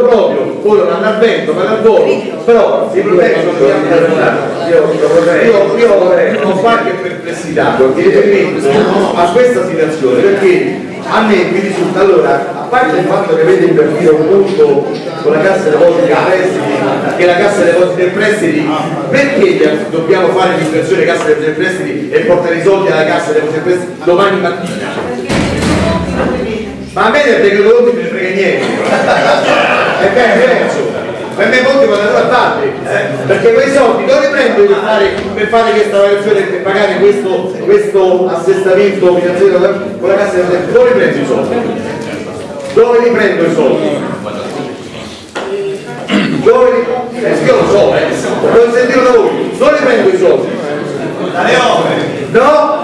proprio, ora vanno al vento, vanno al volo, però il problema non dobbiamo io, io, io ho qualche perplessità riferimento a questa situazione perché a me mi risulta allora, a parte il fatto che avete invertito un punto con la cassa depositi e prestiti, che la cassa depositi e prestiti, perché dobbiamo fare l'inversione cassa depositi e prestiti e portare i soldi alla cassa depositi e prestiti domani mattina? Ma a me del decreto non ne frega niente. È bene diverso. Per me conti vanno a parte. Eh? Perché quei soldi dove li prendo per fare, per fare questa variazione per pagare questo, questo assestamento finanziario con la cassa del tempo? Dove li prendo i soldi? Dove li prendo i soldi? Dove li eh, io lo so, eh. Lo sentito da voi. Dove li prendo i soldi? Dalle opere. No?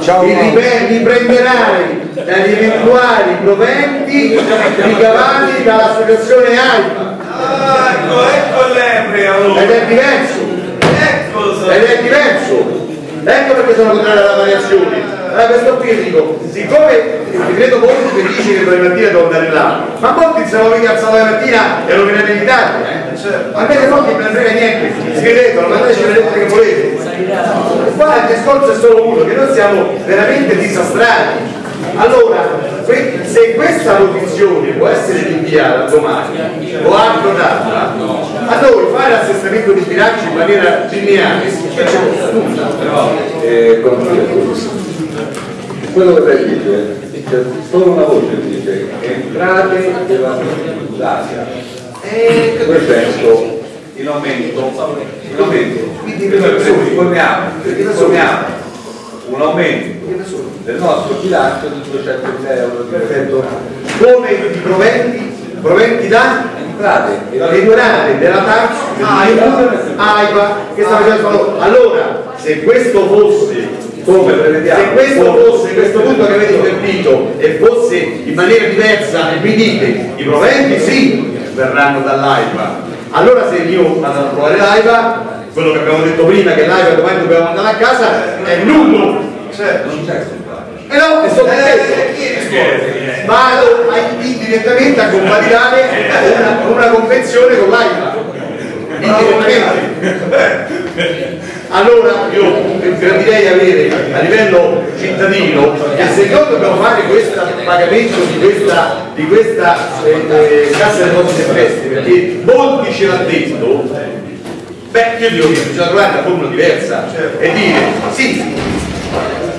Ciao, li prenderai dagli eventuali proventi ricavati dall'associazione AIPA. Ah, ecco, ecco l'empre allora. Ed è diverso. Ecco, Ed è diverso. Ecco perché sono contrario alla variazione. Allora questo qui dico, siccome il decreto conto che dice che domani mattina devo andare là, ma molti se non mica alzare la mattina e lo venite in Italia, eh? A me molti non ne frega niente, scrivetelo, mandateci le lettere che volete. Qua il discorso è solo uno, che noi siamo veramente disastrati. Allora, se questa posizione può essere rinviata domani o annotata, a noi fare l'assestamento di bilancio in maniera lineare c'è nulla. Eh, quello che lei dice, c'è solo una voce che dice entrate della tributaria. Eh, Questo è in aumento, in aumento. Quindi supponiamo, supponiamo un aumento del nostro bilancio di 200.000 euro di Perfetto. Come i proventi, proventi da entrate durate della tax AIPA che sta facendo allora se questo fosse come prevediamo se questo fosse questo punto che avete invertito e fosse in maniera diversa e mi dite i proventi sì verranno dall'AIPA. Allora se io vado a trovare l'AIPA quello che abbiamo detto prima che l'AIPA domani dobbiamo andare a casa è nullo certo, non c'è e no, è sotto vado indirettamente a convalidare una, una convenzione con l'AIPA allora io gradirei avere a livello cittadino che se noi dobbiamo fare questo pagamento di questa, di questa eh, eh, cassa delle cose prestiti perché molti ce l'hanno detto beh io dico che bisogna trovare una formula diversa. E dire sì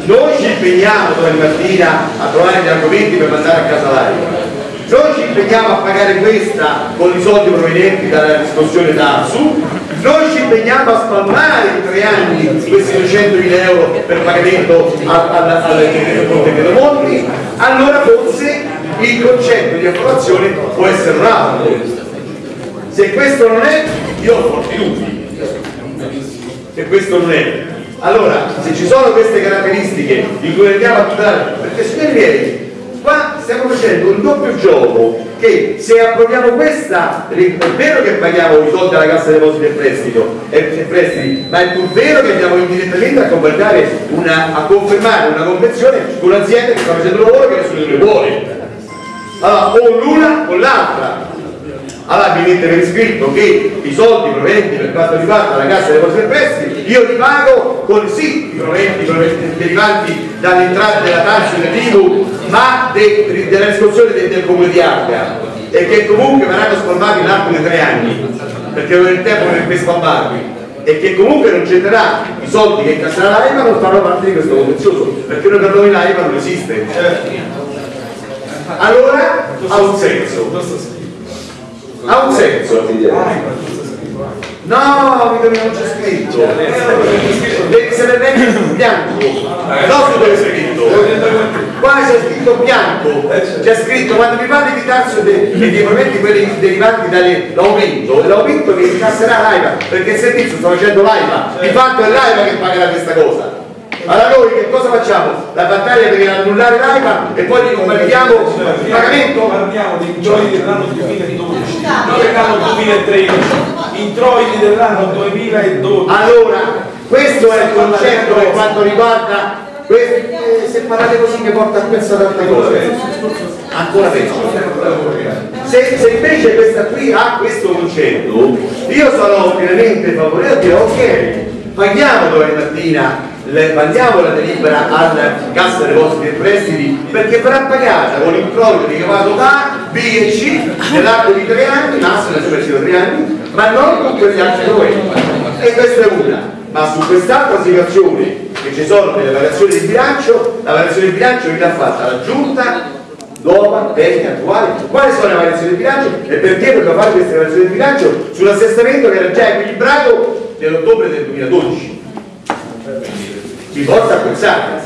noi ci impegniamo domani mattina a trovare gli argomenti per mandare a casa l'aria. Noi ci impegniamo a pagare questa con i soldi provenienti dalla riscossione d'Arsu, noi ci impegniamo a spalmare in tre anni questi 200.000 euro per pagamento al decreto Monti, allora forse il concetto di approvazione può essere un altro. Se questo non è, io ho forti dubbi. Se questo non è. Allora, se ci sono queste caratteristiche di cui andiamo a tutelare, perché signori miei, qua stiamo facendo un doppio gioco che se approviamo questa è vero che paghiamo i soldi alla cassa depositi e prestito e, e prestiti ma è pur vero che andiamo indirettamente a, una, a confermare una convenzione con un'azienda che sta facendo un lavoro che nessuno di noi vuole allora o l'una o l'altra allora mi mette per iscritto che i soldi provenienti per quanto riguarda la cassa dei e prestiti io li pago con sì i proventi derivanti dall'entrata della taxa del l'IVU ma de, della riscossione del, del comune di Ardea e che comunque verranno spalmati in arco di tre anni perché non è il tempo per spalmarli e che comunque non genererà i soldi che incasserà l'AIPA non faranno parte di questo contenzioso perché noi per noi l'AIPA non esiste. Allora ha un senso ha un senso. No mi non c'è scritto. Devi essere neanche su bianco. Non su dove è scritto. Qua c'è scritto bianco. C'è scritto quando mi parli di tasso e dei proventi quelli derivanti dall'aumento l'aumento che incasserà l'AIVA perché il servizio sta facendo l'AIVA. Di fatto è l'AIVA che pagherà questa cosa allora noi che cosa facciamo? La battaglia per annullare l'AIPA e poi gli convalidiamo il pagamento? Parliamo di introiti dell'anno 2012, non dell'anno 2013, introiti dell'anno 2012. Allora, questo è il concetto per quanto riguarda se parlate così che porta a pensare tante cose ancora peggio se, se invece questa qui ha questo concetto, io sono pienamente favorevole a dire ok, paghiamo domani mattina le, mandiamo la delibera al cassa depositi e prestiti perché verrà pagata con l'introito ricavato da B e C nell'arco di tre anni, massimo espressivo tre anni, ma non con quegli altri documenti. E questa è una. Ma su quest'altra situazione che ci sono nelle variazioni di bilancio, la variazione di bilancio l'ha fatta la giunta nuova, vecchia, attuale, quali sono le variazioni di bilancio e perché dobbiamo fare queste variazioni di bilancio sull'assestamento che era già equilibrato nell'ottobre del 2012 mi porta a pensare.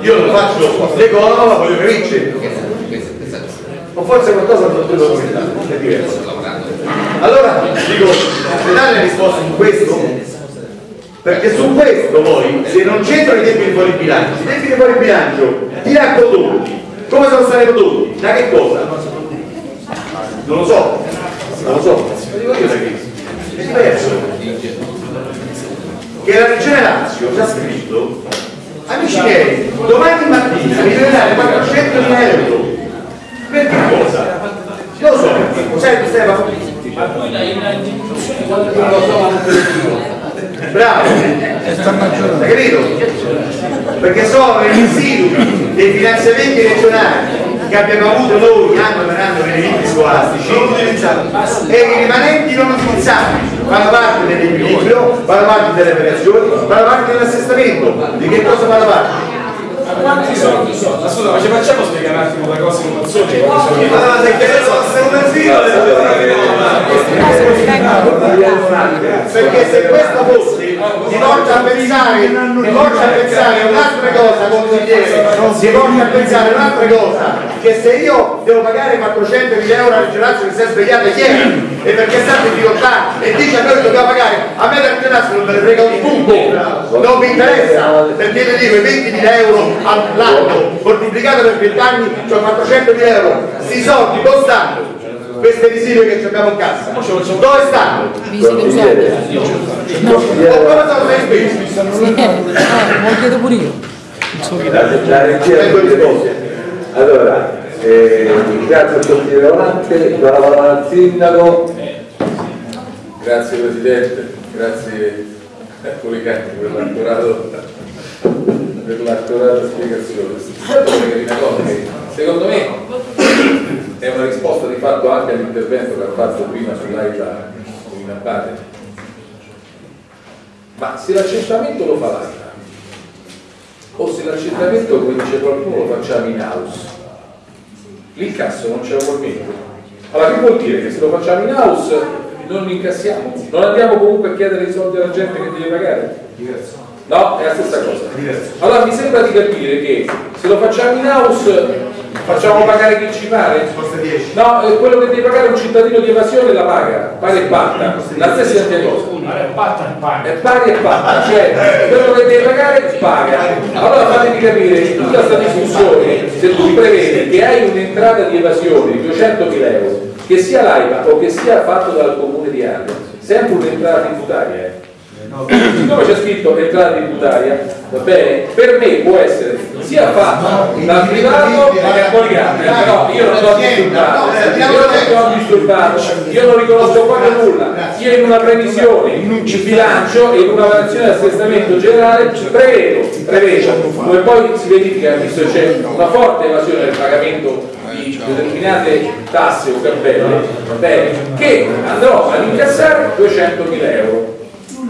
Io non faccio l'economo ma voglio capire o forse qualcosa non devo documentare è diverso. Allora dico se dare le risposte su questo perché su questo poi se non c'entrano i debiti fuori bilancio i debiti fuori bilancio ha prodotti come sono stati prodotti da che cosa? Non lo so non lo so. È diverso che la Regione Lazio ha già scritto amici miei, domani mattina mi deve dare 400 mila euro per che cosa? non lo so perché, sai Stefano? ma poi la istituzione quando non lo so bravo hai capito? perché sono i residui dei finanziamenti regionali che abbiamo avuto noi anno per anno per i libri scolastici e i rimanenti non utilizzati fanno parte dell'equilibrio, fanno parte delle variazioni, fanno parte dell'assestamento. Di che cosa fanno parte? quanti soldi sono? Ascolta, ma ci facciamo spiegare un attimo la cosa in mozione? Allora, se sei un asilo, perché se questo fosse ti porta a pensare ti porta a pensare un'altra cosa consigliere ti porta a pensare un'altra cosa che se io devo pagare 400.000 euro alla Gerazio che si è svegliata ieri e perché è stato in difficoltà e dice a noi che dobbiamo pagare a me per Gerazio non me ne frega un punto. Non mi interessa perché io dico 20.000 euro all'anno moltiplicato per 20 anni cioè 400.000 euro. Sti soldi dove stanno? Queste residue che abbiamo in cassa dove stanno? No, come sono sei spesi? Lo chiedo pure io. La regia allora eh, grazie al consigliere Volante la parola al sindaco. Grazie presidente. Grazie. A Policani per l'accurato per l'accurata spiegazione. Secondo me è una risposta di fatto anche all'intervento che ha fatto prima sull'AITA in Abate ma se l'accertamento lo fa l'AITA o se l'accertamento come dice qualcuno lo facciamo in house. L'incasso non c'è ugualmente allora che vuol dire? Che se lo facciamo in house non incassiamo? Non andiamo comunque a chiedere i soldi alla gente che deve pagare? No? è la stessa cosa. Allora mi sembra di capire che se lo facciamo in house facciamo pagare chi ci pare? No, quello che deve pagare un cittadino di evasione la paga, pari e patta, la stessa identica cosa. È pari e patta, cioè quello che deve pagare paga. Allora fatemi capire, in tutta questa discussione, se tu prevedi che hai un'entrata di evasione di 200.000 euro, che sia l'AIPA o che sia fatto dal comune di Arno, sempre un'entrata tributaria, eh. Siccome c'è scritto entrata tributaria va bene? Per me può essere sia fatta dal privato che dal poligrafo però io non ho disturbato. Io non ho disturbato. Io non riconosco quasi nulla. Io in una previsione in bilancio e in una variazione di assestamento generale prevedo prevedo come poi si verifica visto che c'è una forte evasione del pagamento di determinate tasse o cappelle che andrò ad incassare 200.000 euro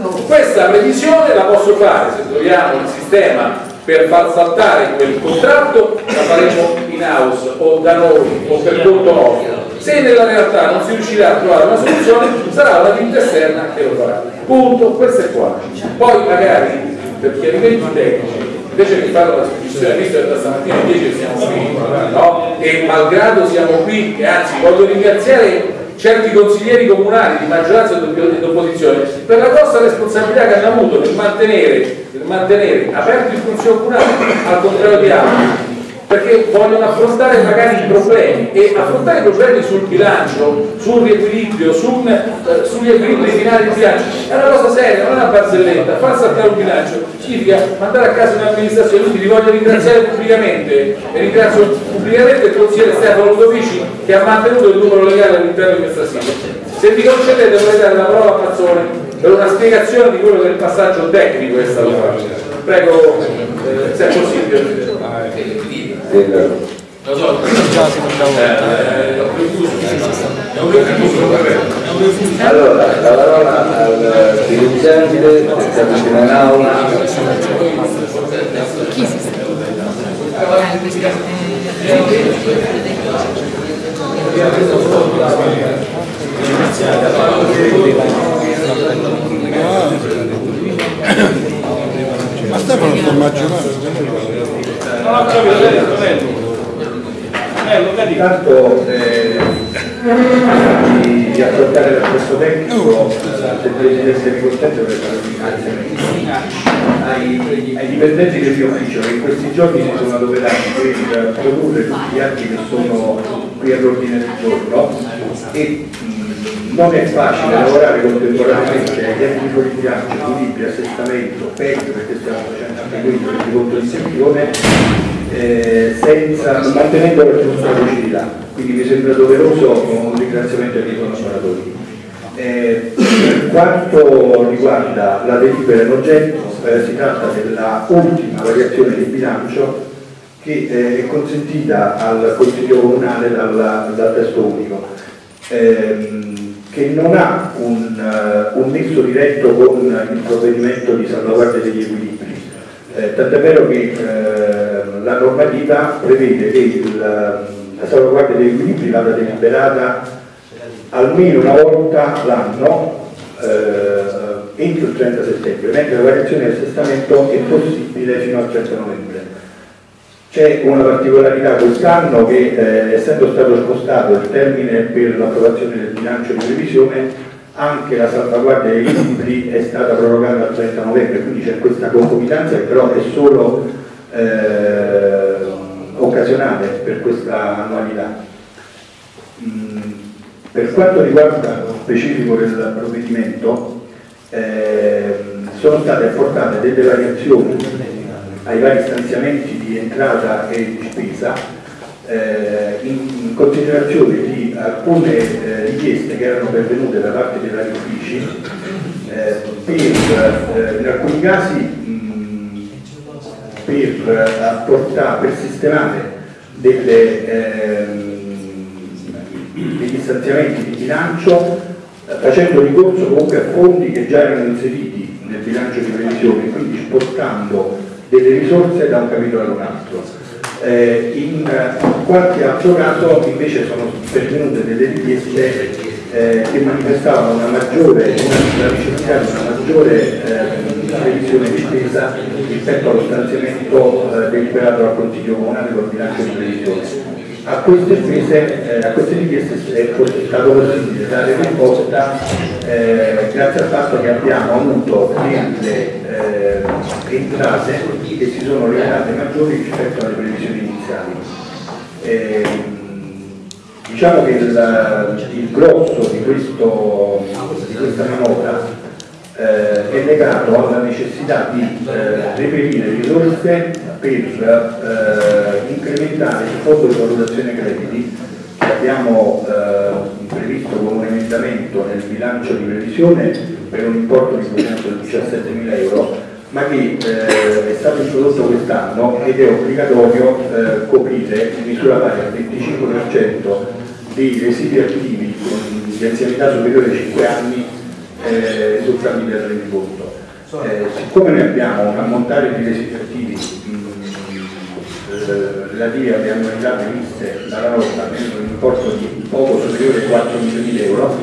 questa previsione la posso fare se troviamo il sistema per far saltare quel contratto, la faremo in house o da noi o per conto nostro. Se nella realtà non si riuscirà a trovare una soluzione, sarà una ditta esterna che lo farà. Punto, questo è qua. Poi magari per chiarimenti tecnici invece di fare una discussione, visto che da stamattina 10 siamo qui, no? e malgrado siamo qui, e anzi voglio ringraziare certi consiglieri comunali di maggioranza e di opposizione per la grossa responsabilità che hanno avuto nel mantenere, nel mantenere aperto il consiglio comunale al contrario di altri perché vogliono affrontare magari i problemi e affrontare i problemi sul bilancio, sul riequilibrio, sul, eh, sugli equilibri finali di bilancio è una cosa seria, non è una barzelletta, far saltare un bilancio significa mandare a casa un'amministrazione, quindi vi voglio ringraziare pubblicamente e ringrazio pubblicamente il consigliere Stefano Ludovici che ha mantenuto il numero legale all'interno di questa sede. Se vi concedete vorrei dare la parola a Mazzone per una spiegazione di quello che è il passaggio tecnico che è stato fatto. Prego, eh, se è possibile. Lo so, Allora, la parola al dirigente che sta vicino in aula. Chi si sta? Eh, Stefano sta immaginando. Non ho capito, Lello. Lello, vedi? Intanto eh, di, affrontare l'aspetto tecnico, se il Presidente mi consente per fare un ringraziamento ai, ai dipendenti del mio ufficio che in questi giorni si sono adoperati per produrre tutti gli atti che sono qui all'ordine del giorno e non è facile lavorare contemporaneamente agli atti di bilancio, equilibrio, assestamento, peggio perché stiamo facendo anche quello di conto di gestione eh, senza, mantenendo la giusta lucidità. Quindi mi sembra doveroso un ringraziamento ai miei collaboratori. Eh, per quanto riguarda la delibera in oggetto, eh, si tratta della ultima variazione di bilancio che eh, è consentita al Consiglio Comunale dal, dal testo unico, ehm, che non ha un, eh, un nesso diretto con il provvedimento di salvaguardia degli equilibri. Eh, tant'è vero che eh, la normativa prevede che il, la salvaguardia degli equilibri vada deliberata almeno una volta l'anno eh, entro il 30 settembre, mentre la variazione del assestamento è possibile fino al 30 novembre. C'è una particolarità quest'anno che eh, essendo stato spostato il termine per l'approvazione del bilancio di previsione, anche la salvaguardia dei libri è stata prorogata al 30 novembre, quindi c'è questa concomitanza che però è solo eh, occasionale per questa annualità. Mm, per quanto riguarda lo specifico del provvedimento, eh, sono state apportate delle variazioni ai vari stanziamenti di entrata e di spesa eh, in, in, considerazione di alcune eh, richieste che erano pervenute da parte dei vari uffici eh, per, eh, in alcuni casi mh, per apportare, per sistemare delle ehm, degli stanziamenti di bilancio facendo ricorso comunque a fondi che già erano inseriti nel bilancio di previsione, quindi spostando delle risorse da un capitolo ad un altro. Eh, in qualche altro caso invece sono pervenute delle richieste eh, che manifestavano una maggiore, una, la necessità di una maggiore eh, di spesa rispetto allo stanziamento eh, deliberato dal Consiglio Comunale col bilancio di previsione a queste spese, eh, a queste richieste è stato possibile dare risposta eh, grazie al fatto che abbiamo avuto delle eh, entrate che si sono rivelate maggiori rispetto alle previsioni iniziali. Ehm, diciamo che il, il grosso di, questo, di questa manovra eh, è legato alla necessità di eh, reperire risorse per eh, incrementare il fondo di valutazione crediti che abbiamo eh, previsto come un emendamento nel bilancio di previsione per un importo di 217 mila euro ma che eh, è stato introdotto quest'anno ed è obbligatorio eh, coprire in misura pari al 25% dei residui attivi di anzianità superiore ai 5 anni eh, risultati del rendiconto. Eh, siccome noi abbiamo un ammontare di residui attivi eh, relativi alle annualità previste dalla norma per un importo di poco superiore ai 4 milioni di euro,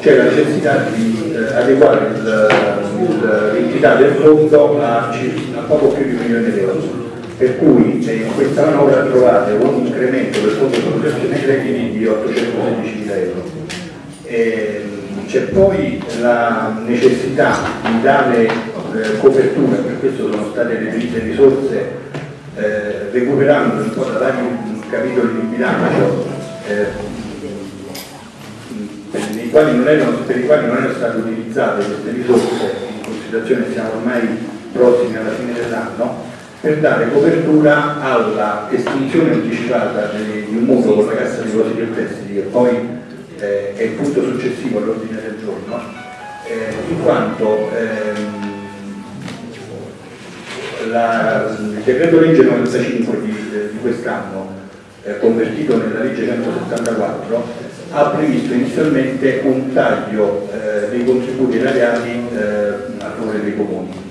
c'è la necessità di eh, adeguare l'entità del fondo a, a, poco più di un milione di euro. Per cui eh, in questa manovra trovate un incremento del fondo di valutazione crediti di 816 mila euro. E, c'è poi la necessità di dare eh, copertura, per questo sono state reperite risorse eh, recuperando un po' da vari capitoli di bilancio eh, quali erano, per i quali non erano state utilizzate queste risorse, in considerazione siamo ormai prossimi alla fine dell'anno, per dare copertura alla estinzione anticipata di un mutuo con la Cassa di Depositi e Prestiti, che poi eh, è il punto successivo all'ordine del giorno, eh, in quanto ehm, la, il decreto legge 95 di, di quest'anno, eh, convertito nella legge 174, ha previsto inizialmente un taglio eh, dei contributi erariali eh, a favore dei comuni.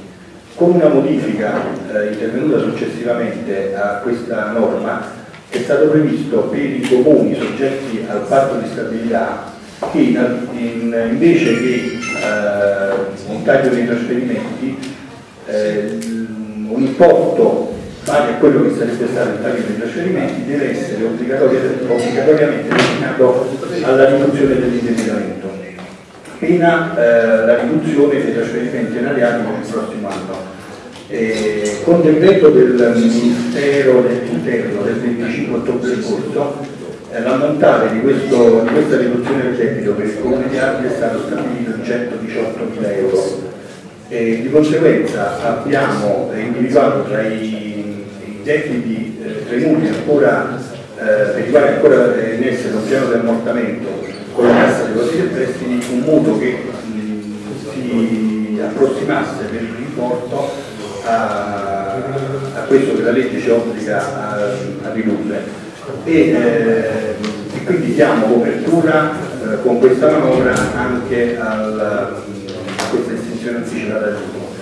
Con una modifica eh, intervenuta successivamente a questa norma è stato previsto per i comuni soggetti al patto di stabilità che in, in, invece che eh, un taglio dei trasferimenti eh, un importo pari a quello che sarebbe stato il taglio dei trasferimenti deve essere obbligatoriamente destinato alla riduzione dell'indebitamento pena eh, la riduzione dei trasferimenti erariali per il prossimo anno. Eh, con decreto del Ministero dell'Interno del 25 ottobre scorso eh, l'ammontare di, di, questa riduzione del debito per il Comune di Arte è stato stabilito in 118 mila euro e di conseguenza abbiamo individuato tra i, i debiti, eh, tra i mutui ancora, eh, per i quali ancora è in essere un piano di ammortamento con la cassa dei depositi e prestiti un mutuo che mh, si approssimasse per l'importo a, a, questo che la legge ci obbliga a, a ridurre. E, eh, e, quindi diamo copertura eh, con questa manovra anche al, anticipata del mutuo.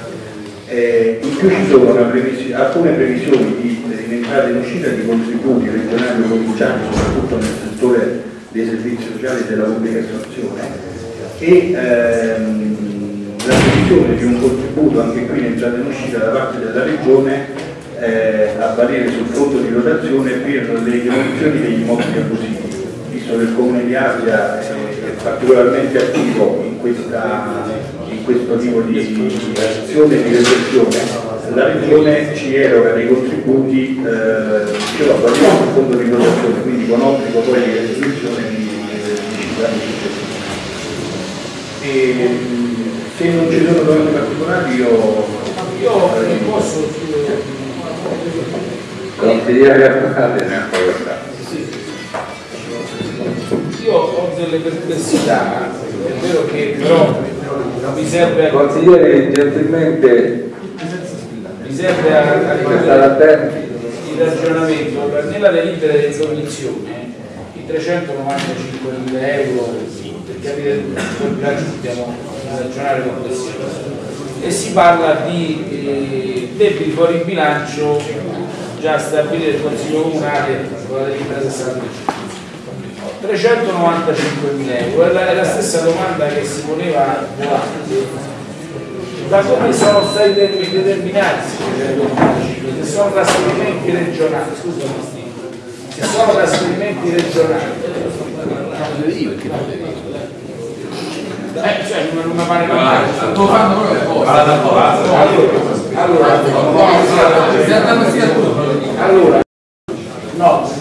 Eh, in più ci sono previsi alcune previsioni di, entrata e uscita di contributi regionali o provinciali, soprattutto nel settore dei servizi sociali e della pubblica istruzione e ehm, la previsione di un contributo anche qui in entrata e uscita da parte della Regione eh, a valere sul fondo di rotazione per le demolizioni degli immobili abusivi, visto che il Comune di Asia è particolarmente attivo in questa questo tipo di azione di repressione la Regione ci eroga dei contributi eh, che lo valutiamo sul fondo di dotazione, quindi con obbligo poi di restituzione di, città e se non ci sono domande particolari io io eh, posso consigliere sì. io ho delle perplessità è vero che però consigliere gentilmente mi serve a, a il ragionamento nella delibera di esordizione i 395 mila euro per capire quel bilancio dobbiamo ragionare complessivamente e si parla di eh, debiti fuori bilancio già stabiliti dal Consiglio Comunale con la delibera 65 395 mila euro è la, è la, stessa domanda che si poneva volante da come sono stati determinati se sono trasferimenti regionali scusami se sono trasferimenti regionali eh, cioè non mi pare male sto fanno proprio allora allora allora no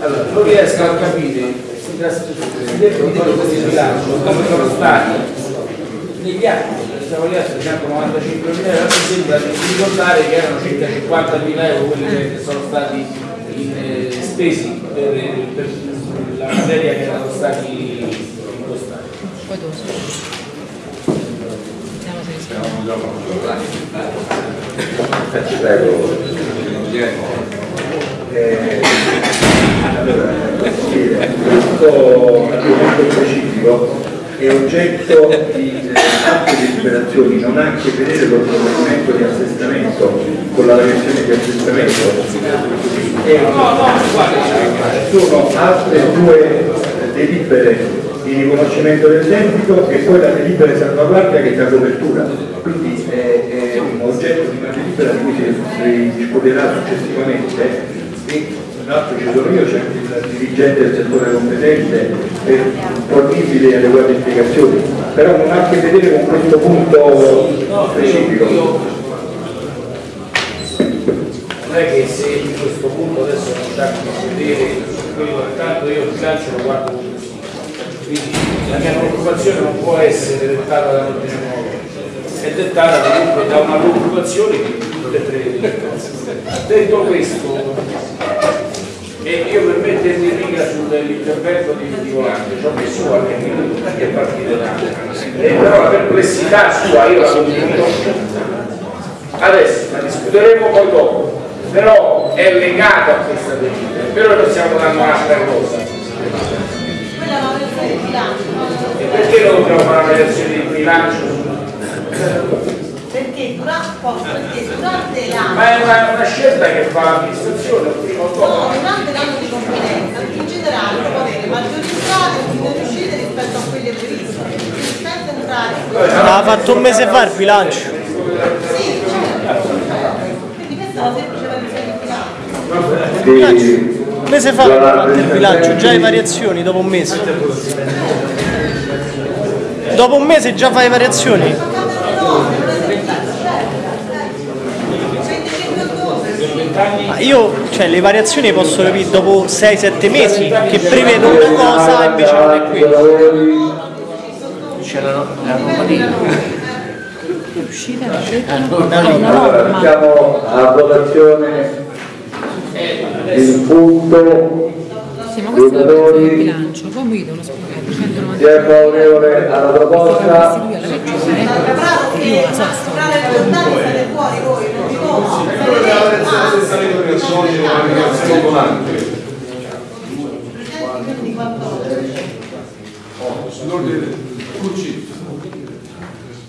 allora non riesco a capire questi bilanci come sono stati negli anni siamo lì a 395 mila euro mi sembra di ricordare che erano circa 50 mila euro quelli che sono stati in, eh, spesi per, per, la materia che erano stati impostati eh, allora, questo argomento specifico è oggetto di eh, altre deliberazioni, non ha a che vedere con il provvedimento di assestamento, con la versione di assestamento. E, sono altre due delibere di riconoscimento del debito e poi la delibera di salvaguardia che dà copertura. Quindi è, è un oggetto di una delibera di cui si, discuterà successivamente e l'altro ci sono io, c'è il dirigente del settore competente e fornibili e adeguate spiegazioni, però non ha a che vedere con questo punto specifico. non è che se in questo punto adesso non c'è che vedere quello tanto io il bilancio lo guardo quindi la mia preoccupazione non può essere dettata dall'ordine nuovo è dettata comunque da una preoccupazione che tutte e tre le cose detto questo e io per mettermi in riga sull'intervento di, di Volante ci ho messo qualche minuto perché è partito da e però la perplessità sua io la condivido adesso la discuteremo poi dopo. Però è legato a questa delibera però noi stiamo dando un'altra cosa e perché non dobbiamo fare una variazione di bilancio Perché durante, perché durante l'anno, ma è una, una scelta che fa l'amministrazione prima o no, dopo durante l'anno di competenza, in generale può avere maggiori entrate o minori uscite rispetto a quelle previste. Le spese entrate. Ha fatto un mese fa il bilancio. Sì, certo. Quindi questa è una semplice variazione di bilancio. Un mese fa ha fatto il bilancio, già le variazioni dopo un mese. Dopo un mese già fai le variazioni? Ma cambiano le norme, non è sempre. 25 ottobre. Ma io, cioè le variazioni posso capire dopo 6-7 mesi che prevedo una cosa e invece non è quello. lavori, allora mettiamo a votazione il punto Sì, ma questo è Giocatori. bilancio, poi mi devono spiegare 190 chi è favorevole alla proposta io la lezione Preparato che a sovrare le volontà state fuori voi, non di nuovo. Quindi 14.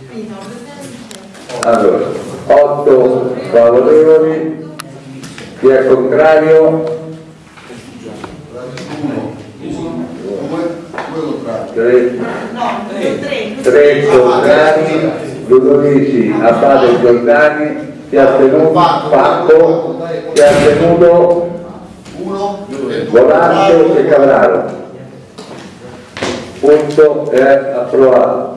Quindi no, presente. allora 8 favorevoli chi è contrario? 3 No, 3. 3 contrari Ludovici Abate Giordani chi ha tenuto? Fatto. Chi ha tenuto? Volante e Cavraro. Punto è approvato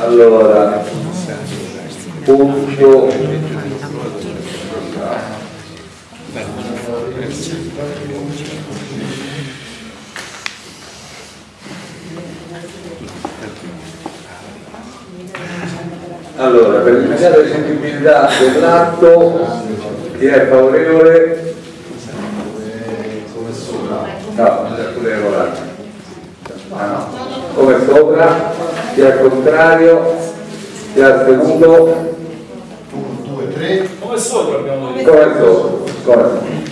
allora punto Allora, per l'immediata eseguibilità dell'atto, chi è favorevole? No, pure regolare. Ah no. Come sopra? Chi è contrario? Chi è astenuto? come sopra abbiamo detto Come sopra? Come?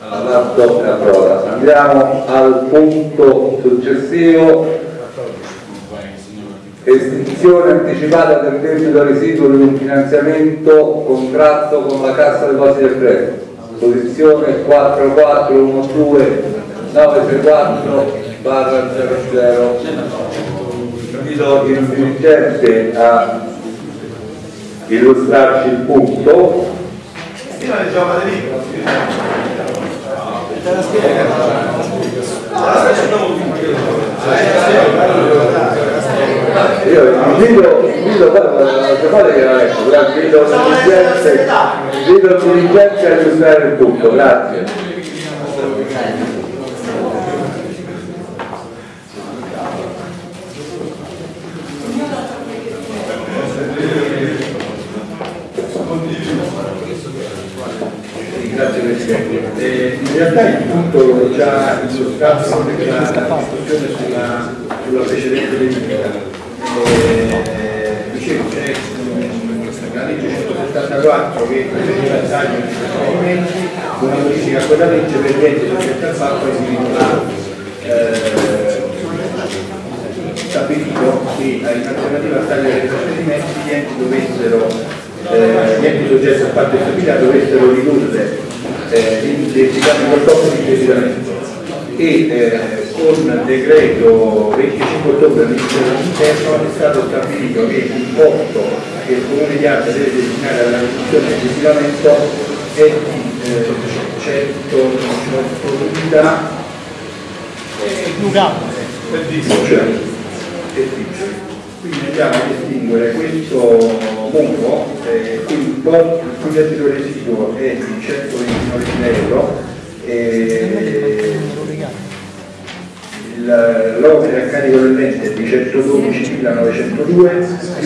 L'atto è approvato. Andiamo al punto successivo. Estinzione anticipata del debito residuo di un finanziamento contratto con la Cassa Depositi e Prestiti. Posizione 4412 964 barra 00. Invito il dirigente a illustrarci il punto. Io invito, invito guarda, che la ecco, grazie, invito il dirigente, invito il dirigente a illustrare il punto. Grazie Presidente. Eh, in realtà il punto l'ho già illustrato nella discussione sulla, sulla precedente delibera. Eh, dicevo, c'è la legge 174 che prevedeva il taglio dei trasferimenti, una modifica a quella legge per niente rispetto al fatto che si eh, stabilito che in alternativa al taglio dei trasferimenti gli enti dovessero, eh, gli enti soggetti a parte stabilità dovessero ridurre eh, l'indebitamente il proprio indebitamento e eh, con decreto 25 ottobre del Ministero dell'Interno è stato stabilito che l'importo che il Comune di Arte deve destinare alla riduzione del inquinamento è di eh, 118.000 Luca, andiamo a distinguere questo mutuo, eh, il cui residuo è di 129.000 euro e il- l'opera a carico dell'ente è di 112.902 più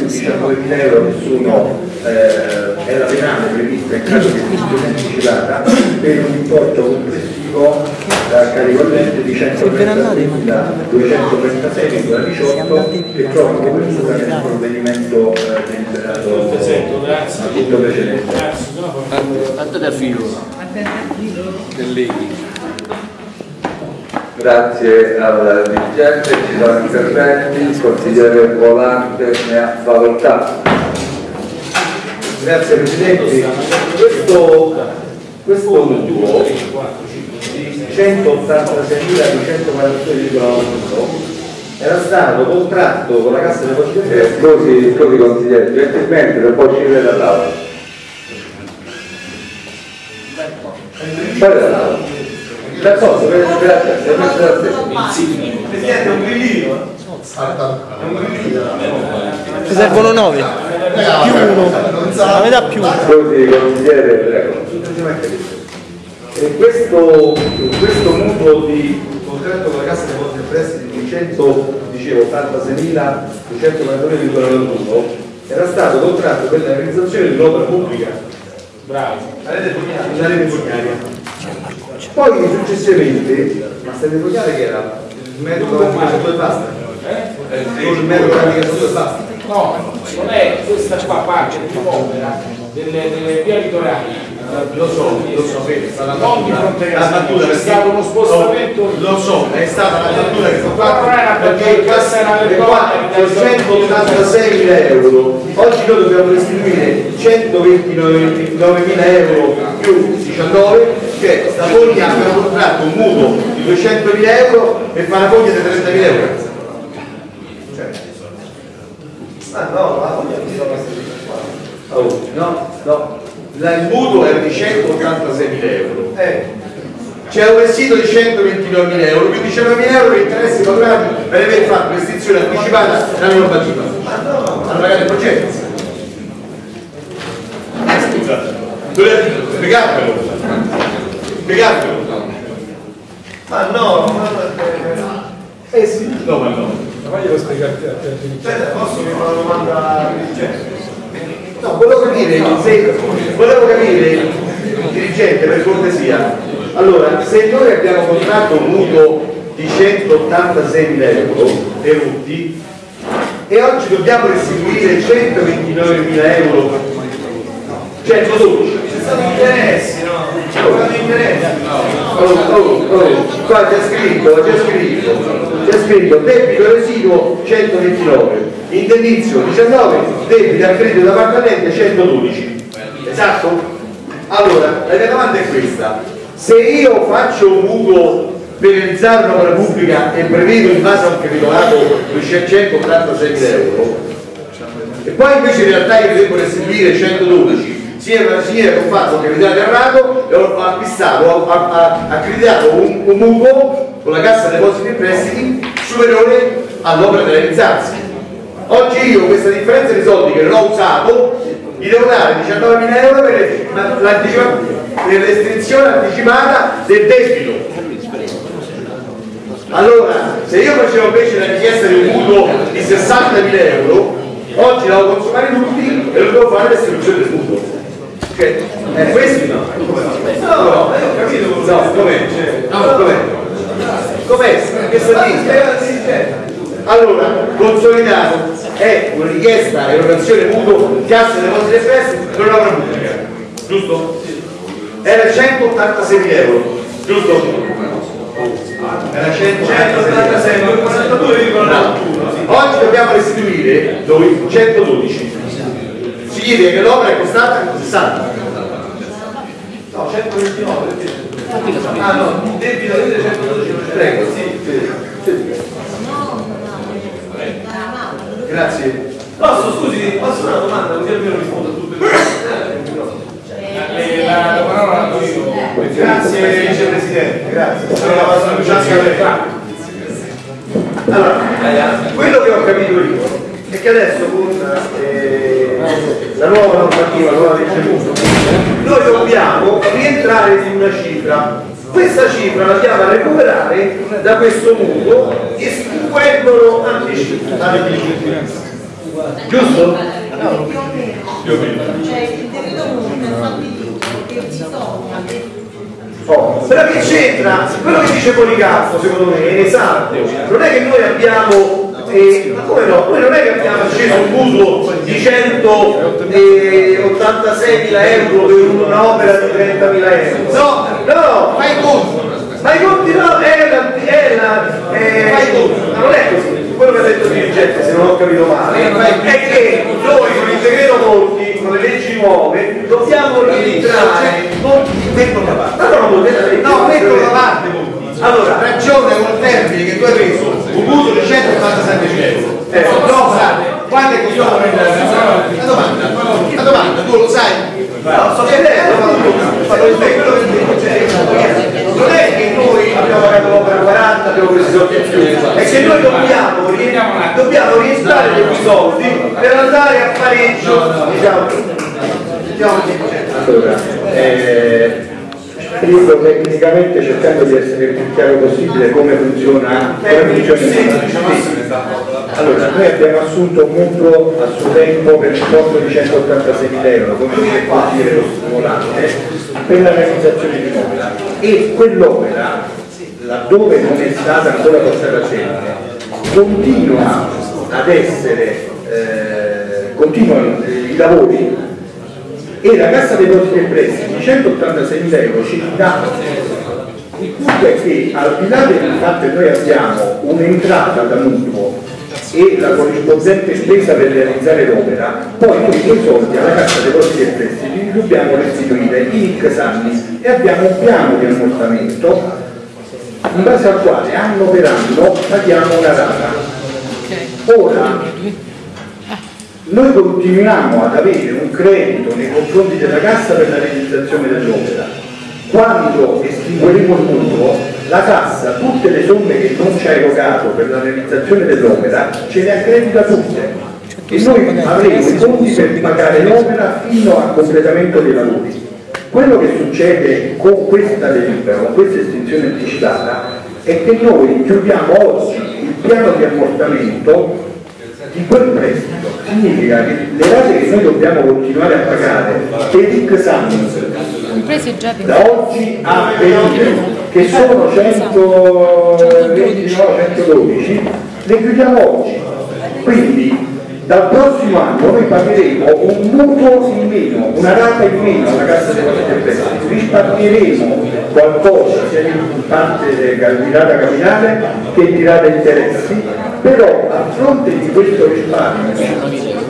19.000 euro che sono eh, è la penale prevista in caso di esclusione anticipata per un importo complessivo a carico dell'ente di 136.236,18 che trova copertura nel provvedimento eh, deliberato appunto precedente. Andate a filo. Grazie al dirigente, ci sono interventi, il consigliere Volante ne ha facoltà. Grazie Presidente. Questo, questo mutuo di 186.242,1 era stato contratto con la Cassa Depositi Eh, scusi, scusi consigliere, gentilmente non può uscire dall'aula. Fuori dall'aula. D'accordo, grazie. Presidente, è un grillino. È un grillino. ci servono 9 più uno, la metà più uno. Consigliere, prego. E questo, questo mutuo di contratto con la Cassa dei e Prestiti di 100, dicevo, 86.242,91 era stato contratto per la realizzazione di un'opera pubblica. Bravo. La rete fognaria. Poi successivamente, ma sta rete fognaria che era il metodo navigazione e basta? Eh? Con il metodo e basta? No, non è questa qua parte di opera delle, delle vie litorali. Lo so, lo so, è stata la battuta, perché- stato uno spostamento. Lo so, è stata la battuta che non era perché il cassa era le qua 186.000 euro oggi noi dobbiamo restituire 129.000 euro più 19 che sta foglia abbiamo contratto un mutuo di 200.000 euro e fa una foglia di 30.000 euro. Cioè, ah no, la foglia non so oh, no, no. La- il mutuo era di 186.000 euro. C'è un residuo di 129.000 euro più 19.000 euro di interessi pagati per aver fatto l'estinzione anticipata della normativa. Hanno pagato il progetto. Scusa dovete spiegarvelo spiegarvelo ma no ma eh sì no ma no Ma glielo spiegarti a te. Cioè, posso fare una domanda dirigente? No, volevo capire, se, volevo capire il dirigente per cortesia. Allora, se noi abbiamo contratto un mutuo di 186.000 euro erotti e oggi dobbiamo restituire 129.000 euro 112 ci sono interessi no? Oh, oh, oh, qua c'è scritto c'è scritto c'è scritto debito residuo 129 indennizio 19 debito a credito d'appartamento 112 esatto? allora la mia domanda è questa se io faccio un mutuo per realizzare un'opera pubblica e prevedo in base a un capitolato 286.000 euro e poi invece in realtà io devo restituire 112 sia sia che ho fatto un capitale errato e ho acquistato, ho accreditato un, un mutuo con la cassa depositi e prestiti superiore all'opera da realizzarsi. Oggi io questa differenza di soldi che non ho usato gli devo dare 19.000 euro per l'estensione anticipata del debito. Allora, se io facevo invece la richiesta di un mutuo di 60.000 euro, oggi la devo consumare tutti e lo devo fare l'estensione del mutuo. Cioè, è questo? No, no, no, ho capito no, com'è? No, com'è? Com'è? Che dicendo? Allora, consolidato è una richiesta erogazione mutuo cassa depositi e prestiti per un'opera pubblica, giusto? Era 186.000 euro, giusto? Era 186,42,91 Oggi dobbiamo restituire noi 112 significa che l'opera è costata 60 129, perché? Ah no, il debito del 112 prego, sì. Grazie. Posso, scusi, posso una domanda, così almeno rispondo a tutto il La parola la do io. Grazie vicepresidente, grazie. La Luciana Bertani. Allora, quello che ho capito io è che adesso con eh, la nuova normativa, la nuova legge Musso, noi dobbiamo rientrare in una cifra. Questa cifra la andiamo a recuperare da questo mutuo estinguendolo anticipato. Giusto? Più o meno. Cioè il decreto comunque ha stabilito che ci sono Oh, però che c'entra? Quello che dice Policarpo secondo me è esatto. Non è che noi abbiamo, eh, ma come no? Noi non è che abbiamo acceso un mutuo di 186.000 euro per un'opera di 30.000 euro. No, no, fai i conti. Ma i conti no, è la, è la, è, ma non è così. Quello che ha detto il dirigente, se non ho capito male, è che noi con il decreto Monti, con le leggi nuove, dobbiamo rientrare metto da parte. No, no, no, metto da parte. Allora, ragione col termine che tu hai preso un di 187 euro. Eh, no, quando è che io la domanda, la domanda, tu lo sai? No, quello che cioè, non è che noi abbiamo pagato l'opera 40, abbiamo preso i soldi in più, è che noi dobbiamo, dobbiamo rientrare quei soldi per andare a pareggio, diciamo, diciamo Allora, eh, spiego tecnicamente cercando di essere il più chiaro possibile come funziona, come funziona allora, noi abbiamo assunto un mutuo a suo tempo per importo di 186.000 euro come dire lo stimolante per la realizzazione di un'opera. E quell'opera, laddove non è stata ancora portata a termine, continua ad essere, eh, continuano i lavori e la Cassa dei Depositi e Prestiti 186.000 euro ci dà il punto è che al di là del fatto che noi abbiamo un'entrata da mutuo e la corrispondente spesa per realizzare l'opera, poi noi quei soldi alla Cassa dei Depositi e Prestiti dobbiamo restituire in X e abbiamo un piano di ammortamento in base al quale anno per anno paghiamo una rata. Ora, noi continuiamo ad avere un credito nei confronti della cassa per la realizzazione dell'opera. Quando estingueremo il mutuo, la cassa, tutte le somme che non ci ha erogato per la realizzazione dell'opera, ce le accredita tutte. E noi avremo i fondi per pagare l'opera fino al completamento dei lavori. Quello che succede con questa delibera, con questa estinzione anticipata, è che noi chiudiamo oggi il piano di ammortamento di quel prestito significa che le rate che noi dobbiamo continuare a pagare per X anni da oggi a venire che sono 120 no, 112 le chiudiamo oggi. Quindi dal prossimo anno noi pagheremo un mutuo in meno, una rata in meno alla cassa depositi e prestiti, risparmieremo qualcosa sia in parte di rata capitale che di rata interessi, però a fronte di questo risparmio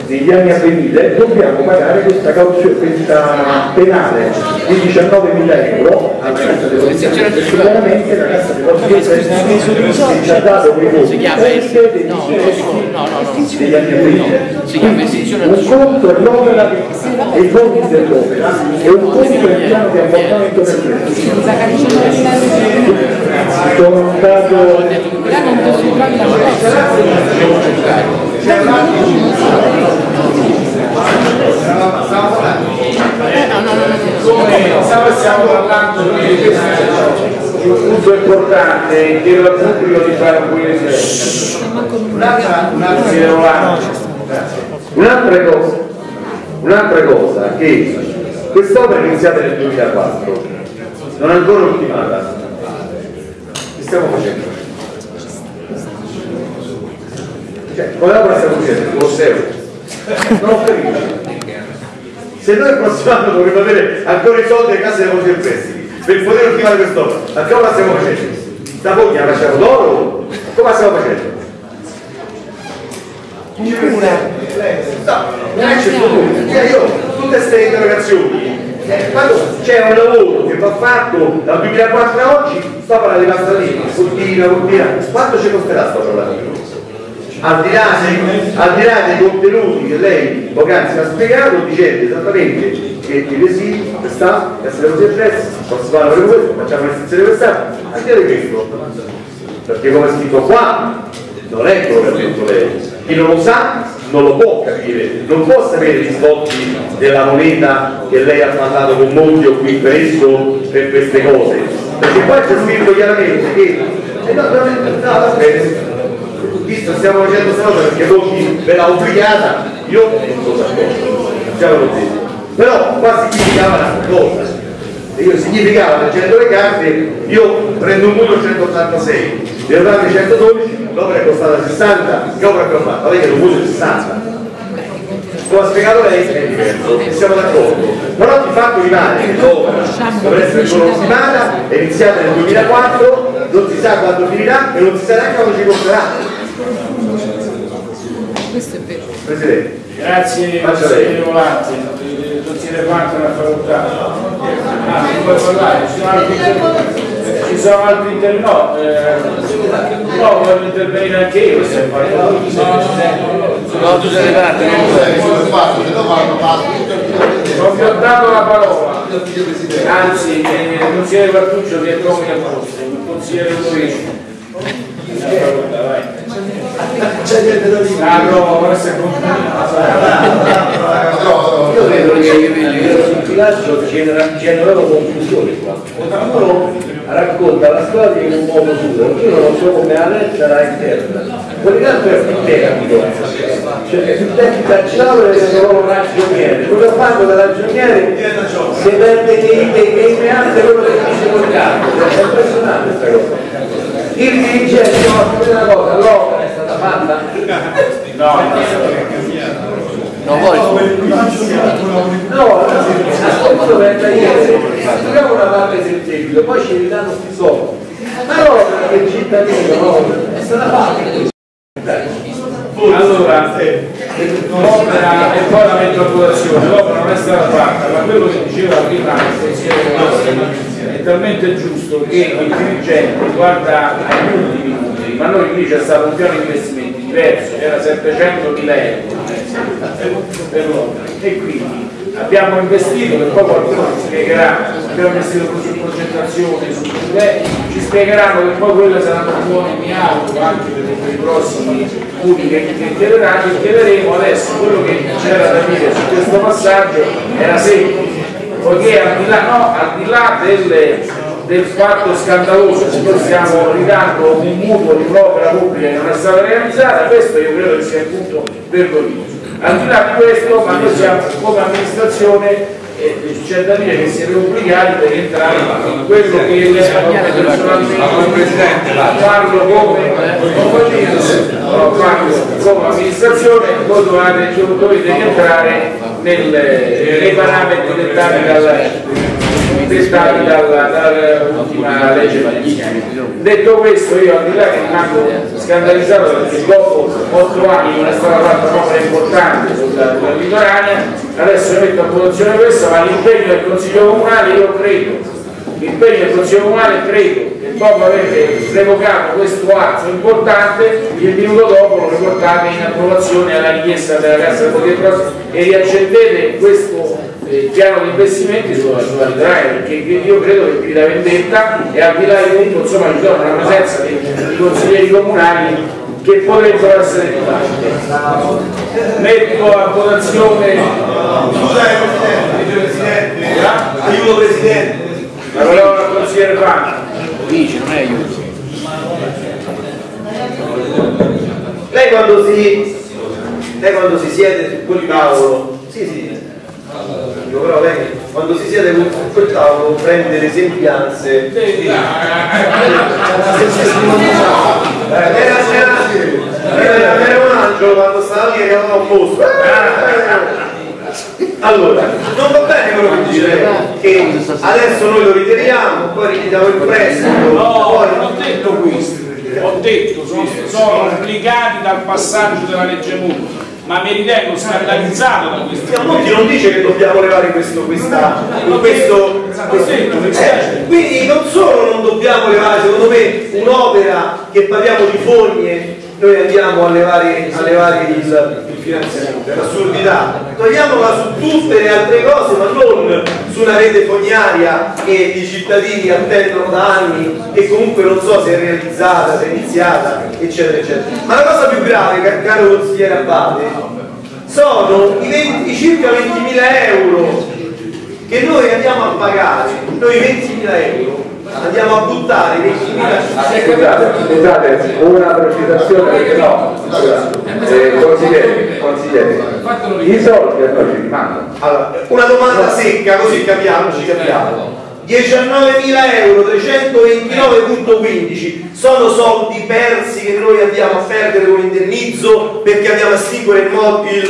negli anni a venire dobbiamo pagare questa cauzione, questa penale di 19.000 euro e chiaramente la cassa e prestiti ci ha dato quei voti degli interessi degli anni a venire un conto è l'opera e i fondi dell'opera e un conto è il piano di ammortamento del prestito. Sono stato Stiamo parlando di un punto importante chiedo al pubblico di fare un po' di Un'altra, un'altra, cosa, un'altra cosa che quest'opera è iniziata nel 2004, non è ancora ultimata. Che stiamo facendo? Cioè, come la stiamo facendo? Lo zero. Non ho capito. Se noi il prossimo anno dovremmo avere ancora i soldi alle casse dei e prestiti per poter ultimare quest'opera, ma come la stiamo facendo? Sta foglia la facciamo d'oro? Come la stiamo facendo? No, non è certo Cioè io, tutte queste interrogazioni, eh, c'è un lavoro che va fatto dal 2004 a oggi, sto parlando di lavandina, continua, continua, quanto ci costerà sto lavoro? Al di, là dei, al di là dei contenuti che lei poc'anzi ha spiegato dicendo esattamente che i residui, questa, essere così addressi, posso fare per questo, facciamo l'estensione quest'anno, anche di questo, perché come è scritto qua, non è quello che ha detto lei, chi non lo sa non lo può capire, non può sapere gli svolti della moneta che lei ha parlato con Monti qui presso per queste cose, perché qua c'è scritto chiaramente che eh no, no, no, va bene. Visto stiamo facendo cosa perché Monti ve l'ha obbligata, io non sono d'accordo, detto. Però qua significava una cosa, io significava leggendo le carte, io prendo un mutuo 186, devo darmi 112, l'opera è costata 60, che opera abbiamo fatto? Lei che è un mutuo 60. Come ha spiegato lei è diverso, siamo d'accordo. Però di fatto rimane che l'opera dovrà essere ultimata, è iniziata nel 2004, non si sa quando finirà e non si sa neanche quando ci porterà. Questo è vero. Presidente. Grazie consigliere. Volante, consigliere Franco della facoltà. Ah, non puoi parlare, ci sono altri interventi. Ci sono altri interventi, no, eh, no, voglio intervenire anche io se. No, tu sei parte, Non vi ho dato la parola, anzi eh, il consigliere Quartuccio che è come al posto, il consigliere Luigi. Ah, no, questo è Io credo che il bilancio genera, generano confusione qua. Uno racconta la storia in un modo suo, io non so come la lettera interna. Quell'altro è più tecnico, cioè sul tecnico calciatore sono ragioniere, quello fanno da ragioniere si perde nei, nei meandri quello che dice col campo, è impressionante questa cosa. Il dirigente no, questa cosa, l'opera è stata fatta? Non vuoi? No, ascolto per ieri, studiamo una parte del seguito, poi ci ridanno questi soldi. Però che il cittadino no, è stata fatta. Allora, l'opera e poi la votazione, l'opera non è stata fatta, ma quello che diceva prima il consigliere è talmente giusto che il dirigente guarda agli ultimi numeri, ma noi lì c'è stato un piano di investimenti diverso, era 700 mila euro per l'opera e quindi abbiamo investito, che poi qualcuno ci spiegherà, abbiamo investito su progettazione, su eh, ci spiegheranno che poi quelle saranno buone mi auguro anche per, per i prossimi punti che, chiederanno chiederemo adesso quello che c'era da dire su questo passaggio era semplice, poiché al di là, no, al di là delle, del fatto scandaloso che noi stiamo ridando un mutuo di un'opera pubblica che non è stata realizzata, questo io credo che sia il punto vergognoso. Al di là di questo, ma noi siamo come amministrazione c'è da dire che siete obbligati per entrare in quello che le personalmente parlo come come amministrazione voi dovete, dovete entrare nel, nei parametri dettati dal dettati dalla, dall'ultima legge Magnitsky. Detto questo io al di là che rimango scandalizzato perché dopo otto anni non è stata fatta un'opera importante sulla, sulla litoranea, adesso metto a votazione questo, ma l'impegno del Consiglio Comunale io credo, l'impegno del Consiglio Comunale credo dopo aver revocato questo atto importante, il minuto dopo lo riportate in approvazione alla richiesta della Cassa del Potere e riaccendete questo eh, piano di investimenti sulla, sulla litoranea perché io credo che qui la vendetta e al di là di tutto insomma ci sono una presenza di, di consiglieri comunali che potrebbero essere parte. Metto a votazione Aiuto Presidente. la parola al consigliere Franco. Dici, non è aiuto. Lei quando si, lei quando si siede su quel tavolo, sì sì, dico, però lei quando si siede su quel tavolo prende le sembianze. Eh, Era, era, era, era un angelo quando stava lì e aveva un posto. Allora, non va bene quello che dice che adesso noi lo ritiriamo, poi ritiriamo il prestito, No, poi non ho detto questo, ho detto sono, sono obbligati dal passaggio della legge Muti, ma mi ritengo scandalizzato da questo. A Monti non dice che dobbiamo levare questo, questa, questo, questo. eh, quindi non solo non dobbiamo levare secondo me un'opera che parliamo di fogne noi andiamo a levare, a levare il, il finanziamento, è un'assurdità. Togliamola su tutte le altre cose, ma non su una rete fognaria che i cittadini attendono da anni e comunque non so se è realizzata, se è iniziata, eccetera, eccetera. Ma la cosa più grave, car- caro consigliere Abbate, sono i, 20 i circa 20.000 euro che noi andiamo a pagare, noi 20.000 euro andiamo a buttare 20.000 Scusate, scusate, una precisazione perché no, eh, consigliere, consigliere, i soldi a noi ci rimangono. Allora, una domanda secca, così capiamo, ci capiamo. 19.000 euro, 329.15 sono soldi persi che noi andiamo a perdere con l'indennizzo perché andiamo a estinguere il, mo- il,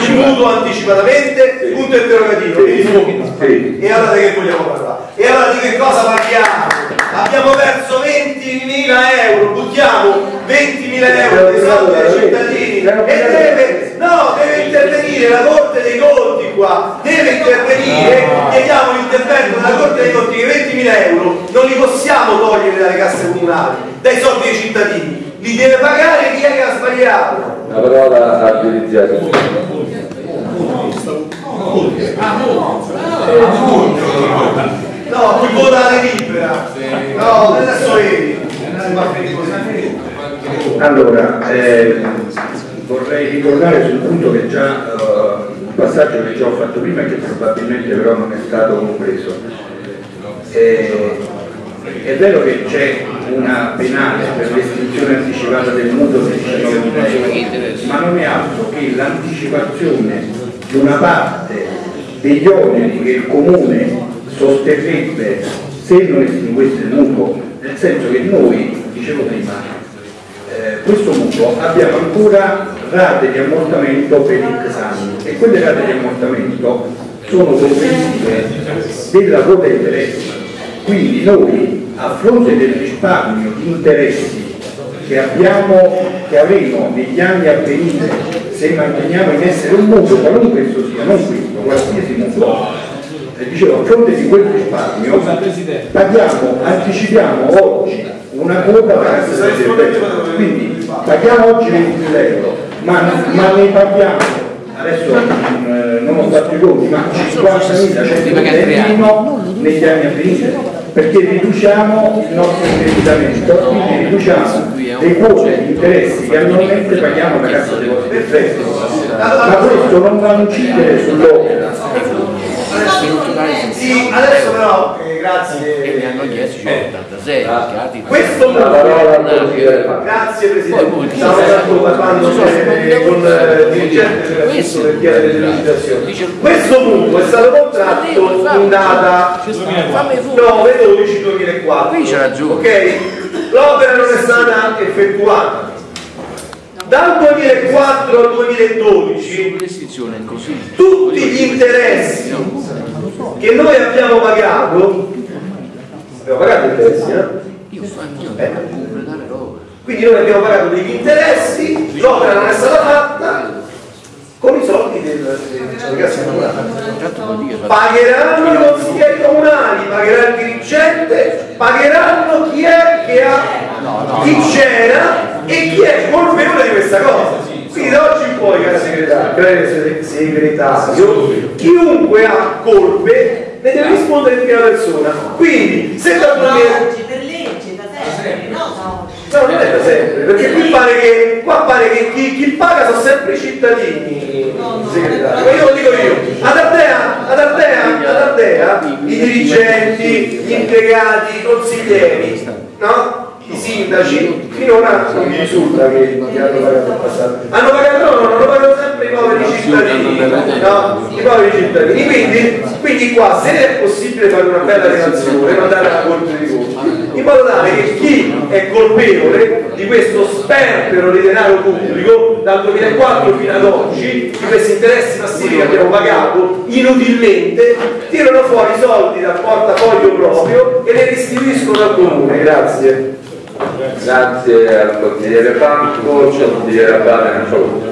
il mutuo anticipatamente? Punto interrogativo. Sì. E allora di che vogliamo parlare? E allora di che cosa parliamo? Abbiamo perso 20.000 euro, buttiamo 20.000 euro dei soldi dei cittadini e deve, no, deve intervenire la Corte dei Conti qua, deve intervenire, chiediamo l'intervento della Corte dei Conti che 20.000 euro non li possiamo togliere dalle casse comunali, dai soldi dei cittadini, li deve pagare chi è che ha sbagliato. La parola a giudiziario. No, chi vota la libera. No, adesso vedi. Allora, eh, vorrei ricordare sul punto che già, eh, un passaggio che già ho fatto prima e che probabilmente però non è stato compreso. Eh, è vero che c'è una penale per l'estinzione anticipata del mutuo di 19.000 euro, ma non è altro che l'anticipazione di una parte degli oneri che il comune sosterrebbe se non estinguesse il mutuo, nel senso che noi, dicevo prima, eh, questo mutuo abbiamo ancora rate di ammortamento per X anni e quelle rate di ammortamento sono comprensive della quota interessi. Quindi noi a fronte del risparmio di interessi che abbiamo, che avremo negli anni a venire se manteniamo in essere un mutuo, qualunque esso sia, non questo, qualsiasi mutuo, eh, dicevo, a fronte di quel risparmio paghiamo, anticipiamo oggi una quota quindi paghiamo oggi 20.000 euro, ma, ma ne paghiamo adesso eh, non ho fatto i conti, ma 50.000 meno negli anni a venire perché riduciamo il nostro indebitamento, quindi riduciamo le quote di interessi che annualmente paghiamo alla cassa dei vostri effetti. Ma questo non va a incidere sull'opera. Sì, adesso però, eh, grazie. mi hanno chiesto 86 Ah. Questo La parola grazie Presidente, stavo parlando con eh, il dirigente delle. Questo mutuo è stato contratto in data 9-12-2004. Qui c'è ragione. Ok? L'opera non è stata effettuata. Dal 2004 al 2012 L'estinzione è così. tutti gli interessi che noi abbiamo pagato abbiamo pagato interessi eh? Eh. quindi noi abbiamo pagato degli interessi l'opera non è stata fatta con i soldi del, Tanto vuol dire pagheranno i consiglieri comunali pagherà il dirigente pagheranno chi è che ha chi c'era e chi è colpevole di questa cosa quindi da oggi in poi caro segretario, caro segretario chiunque ha colpe ne deve rispondere in prima persona. Quindi se da No, 2000 oggi, per legge, da sempre, no, no. No, non è da sempre, perché qui pare che, qua pare che chi, chi paga sono sempre i cittadini, segretario. Ma io lo dico io, ad Ardea, ad Ardea, ad Ardea, i dirigenti, gli impiegati, i consiglieri, no? I sindaci, finora non mi risulta che, hanno pagato il passato. Hanno pagato, no, no, hanno pagato sempre i poveri cittadini, no? I poveri cittadini. Quindi, quindi qua se è possibile fare una bella relazione, mandare alla Corte dei Conti, in modo tale che chi è colpevole di questo sperpero di denaro pubblico dal 2004 fino ad oggi, di questi interessi passivi che abbiamo pagato inutilmente, tirano fuori i soldi dal portafoglio proprio e li restituiscono al comune. Grazie. Grazie al consigliere Franco, c'è il consigliere Abate, non so.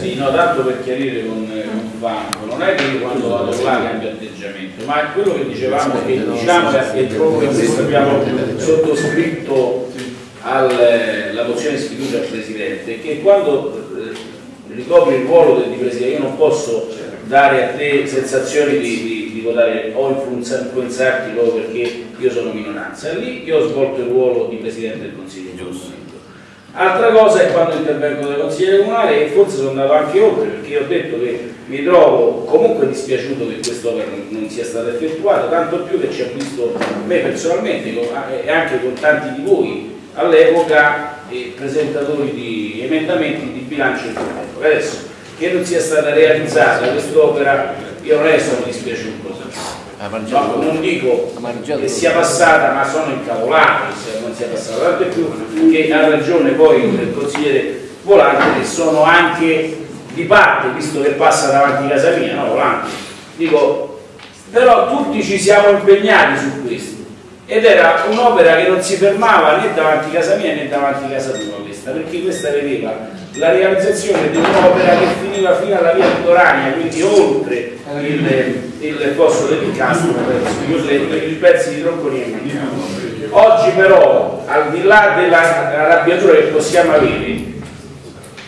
Sì, no, tanto per chiarire con, con Franco, non è che io quando vado là cambio atteggiamento, ma è quello che dicevamo che diciamo che proprio questo abbiamo sottoscritto alla mozione di sfiducia al Presidente che quando eh, ricopri il ruolo del Presidente io non posso dare a te sensazioni di, di, di votare o influenza- influenzarti proprio perché io sono minoranza. Lì io ho svolto il ruolo di Presidente del Consiglio giusto. Altra cosa è quando intervengo nel consigliere comunale e forse sono andato anche oltre perché ho detto che mi trovo comunque dispiaciuto che quest'opera non, sia stata effettuata, tanto più che ci ha visto me personalmente e anche con tanti di voi all'epoca presentatori di emendamenti di bilancio interno. Adesso che non sia stata realizzata quest'opera io non ne sono dispiaciuto. No, non dico che sia passata, ma sono incavolato sia- non sia passata, tanto più che ha ragione poi il consigliere Volante che sono anche di parte, visto che passa davanti a casa mia, no Volante? Dico, però tutti ci siamo impegnati su questo ed era un'opera che non si fermava né davanti a casa mia né davanti a casa tua questa, perché questa vedeva la realizzazione di un'opera che finiva fino alla via Vittorania, quindi oltre il, il fosso dell'Incastro per i pezzi di tronconia mancano. Oggi però, al di là della arrabbiatura che possiamo avere,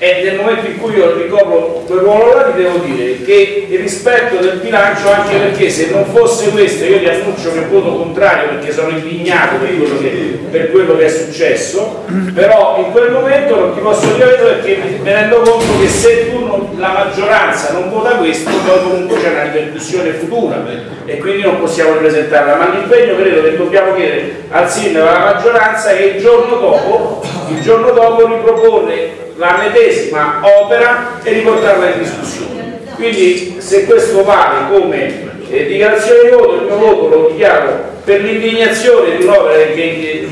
e nel momento in cui io ricopro quel ruolo là ti devo dire che il rispetto del bilancio anche perché se non fosse questo io ti annuncio che voto contrario perché sono indignato per quello che, per quello che è successo. Però in quel momento non ti posso dire perché mi, rendo conto che se tu non- la maggioranza non vota questo poi comunque c'è una ripercussione futura. E quindi non possiamo ripresentarla. Ma l'impegno credo che dobbiamo chiedere al sindaco alla maggioranza è il giorno dopo il giorno dopo riproporre la medesima opera e riportarla in discussione. Quindi se questo vale come eh, dichiarazione di voto, il mio voto lo dichiaro per l'indignazione di un'opera che,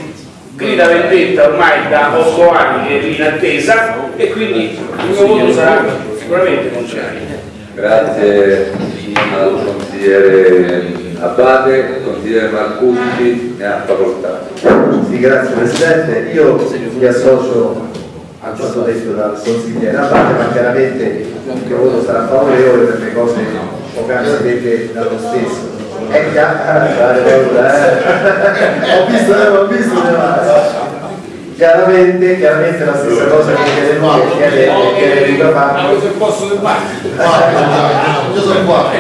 grida vendetta ormai da 8 anni che è in attesa e quindi il mio voto sarà sicuramente contrario. Grazie al consigliere Abate, consigliere Marcucci, ne ha facoltà. Sì, grazie Presidente. Io mi associo a quanto detto dal consigliere Abate, ma chiaramente il mio voto sarà favorevole per le cose poc'anzi dette dallo stesso. È chiaro, eh. ho visto, eh, ho visto, eh. Chiaramente, chiaramente la stessa cosa che chiede lui, che chiede, Luca Fabio. se posso del Io sono qua.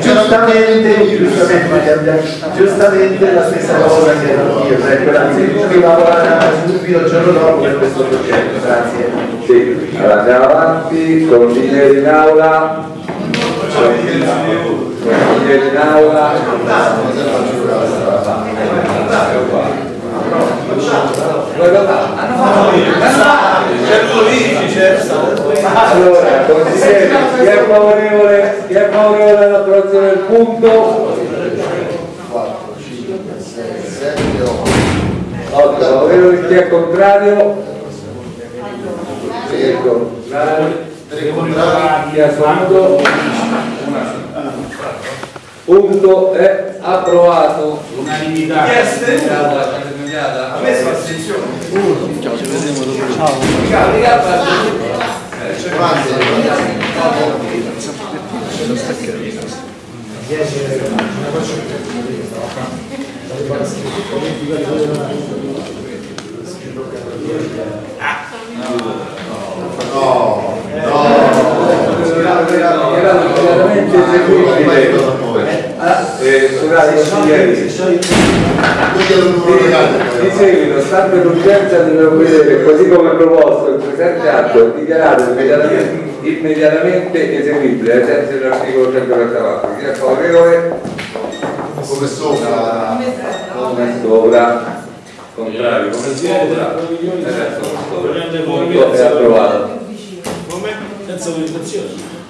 Giustamente, giustamente, giustamente la stessa cosa che io, cioè quella di lavorare subito il giorno dopo per questo progetto. Grazie. Sì, allora andiamo avanti, consigliere in aula. Allora, consigliere, chi è favorevole, chi è favorevole all'approvazione del punto? 8 favorevoli, chi è contrario? Ecco, chi è astenuto? Punto è approvato. Unanimità. Ha messo attenzione. Ciao, ci vedremo dopo. Era immediatamente eseguibile. Eh, scusate, consiglieri. Di seguito, stante l'urgenza del provvedere, così come proposto, il presente atto è dichiarato immediatamente, immediatamente eseguibile ai sensi dell'articolo 144. Chi è favorevole? Come sopra. Come sopra. Contrario, come sopra. Adesso come sopra. È approvato. Senza autorizzazione.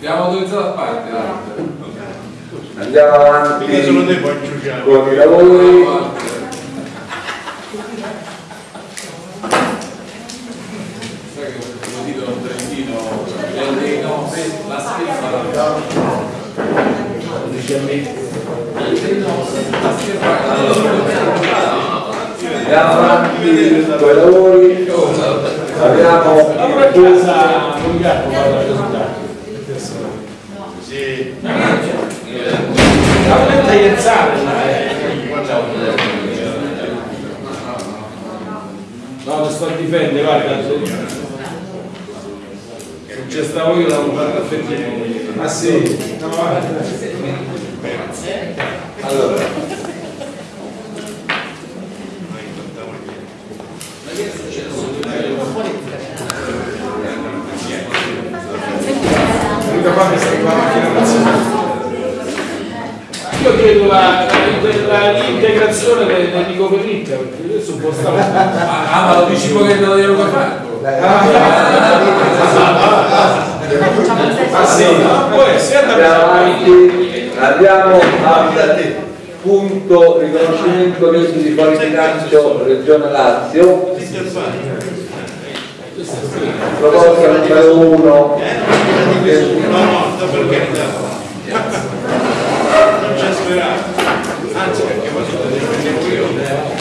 Abbiamo autorizzato a parte. Andiamo avanti con i lavori. Sai che ho dito a Trentino, no, la scherma, la Andiamo avanti con i lavori. Abbiamo aspetta ienzare no ti sto a difendere guarda se c'è stavo io l'avevo fatto a fettina ma che è sì no, allora. Nunca è me salvar aqui na nossa io chiedo la- la- la- l'integrazione del del Nico Perritta, perché adesso può stare. Ah, ma lo dici poi che non glielo Franco? Ah sì, può essere, andiamo avanti, andiamo al punto riconoscimento leggi di fuori bilancio Regione Lazio. Proposta numero uno. Non c'è speranza. Anzi, perché poi se lo difendevo io,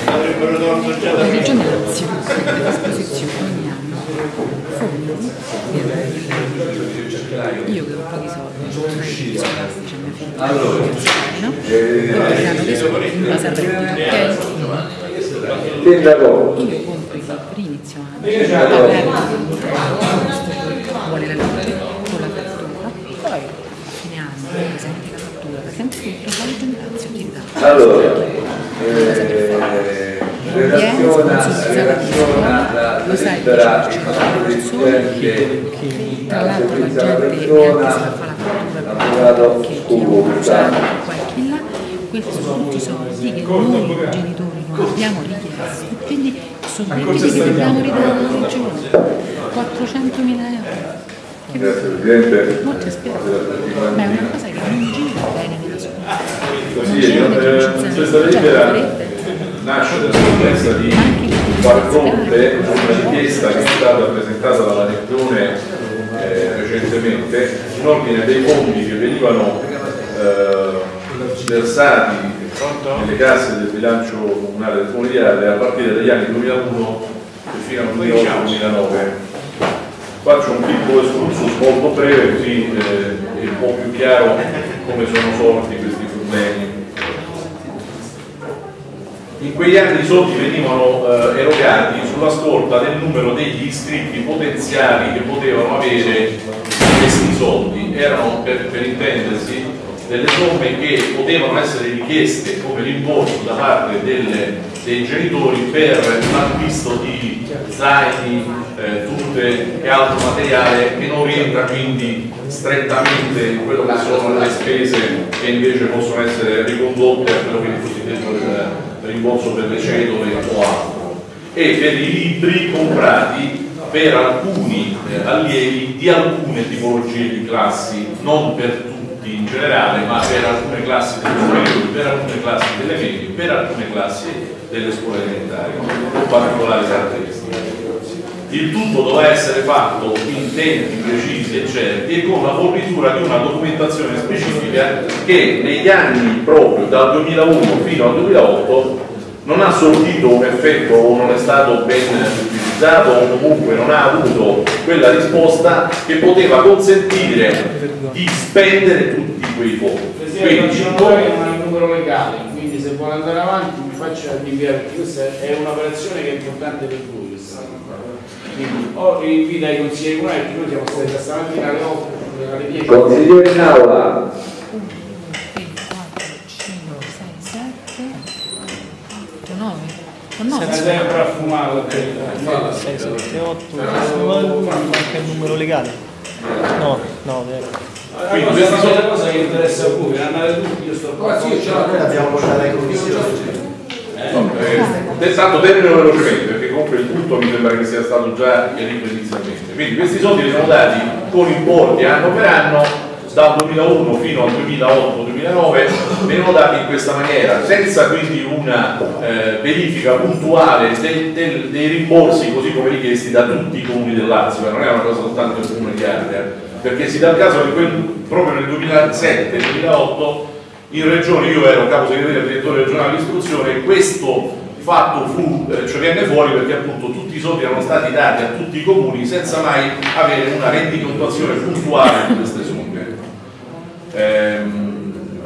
avrebbero tolto già da me. Mette a disposizione ogni anno fondi io che ho pochi soldi Allora, no? eh, reddito, Sindaco? Io compro i libri inizio anno, pagare vuole la legge con la fattura, poi a fine anno presenti la fattura, presenti tutto, poi Regione Lazio ti dà. Allora, eh, relaziona, relaziona la lettera Presidente tra al l'altro la servizio alla gente persona, l'avvocato Scusa. questi sono tutti soldi che noi genitori non abbiamo richiesto, quindi sono debiti che dobbiamo ridare alla regione, 400 mila euro. Grazie Presidente. Molto spiace, ma è una cosa che non gira bene nella scuola. Così, eh, questa lettera nasce dall'esigenza di far fronte a una richiesta che è stata presentata dalla Regione eh, recentemente in ordine dei fondi che venivano eh, versati nelle casse del bilancio comunale del Ardea a partire dagli anni 2001 fino al 2008-2009 faccio un piccolo excursus molto breve così eh, è un po' più chiaro come sono sorti questi problemi. In quegli anni i soldi venivano eh, erogati sulla scorta del numero degli iscritti potenziali che potevano avere questi soldi. Erano, per, per intendersi, delle somme che potevano essere richieste come rimborso da parte delle- dei genitori per l'acquisto di zaini, eh, tutte e altro materiale che non rientra quindi strettamente in quello che sono le spese che invece possono essere ricondotte a quello che è il cosiddetto rimborso per le cedole o altro e per i libri comprati per alcuni eh, allievi di alcune tipologie di classi, non per tutti in generale, ma per alcune classi delle superiori, per alcune classi delle medie, per alcune classi delle scuole elementari, con particolari caratteristiche. Il tutto doveva essere fatto in tempi precisi e certi e con la fornitura di una documentazione specifica che negli anni proprio dal 2001 fino al 2008 non ha sortito un effetto o non è stato ben utilizzato o comunque non ha avuto quella risposta che poteva consentire di spendere tutti quei fondi. Quindi, non non ha il numero legale, quindi se vuole andare avanti mi faccia inviare, perché questa è un'operazione che è importante per voi. Quindi o invita i consiglieri comunali, perché noi siamo stati da stamattina alle 8, alle 10. Consigliere in aula. 8, 9, con Sei 9. sempre a fumare. 6, 7, 8, manca il numero legale. No, no, vero. Quindi questa è una cosa che interessa a voi, andare tutti, io sto qua. Sì, ce l'abbiamo portata in commissione. No, eh, tanto termino velocemente comunque il punto mi sembra che sia stato già chiarito inizialmente. Quindi questi soldi vengono dati con importi anno per anno dal 2001 fino al 2008-2009 vengono dati in questa maniera, senza quindi una eh, verifica puntuale del- del- dei rimborsi così come richiesti da tutti i comuni del Lazio, non è una cosa soltanto del comune di Ardea, perché si dà il caso che quel- proprio nel 2007-2008 in regione io ero capo segretario e direttore regionale dell'istruzione e questo fatto fu, cioè venne fuori perché appunto tutti i soldi erano stati dati a tutti i comuni senza mai avere una rendicontazione puntuale di queste somme. Ehm,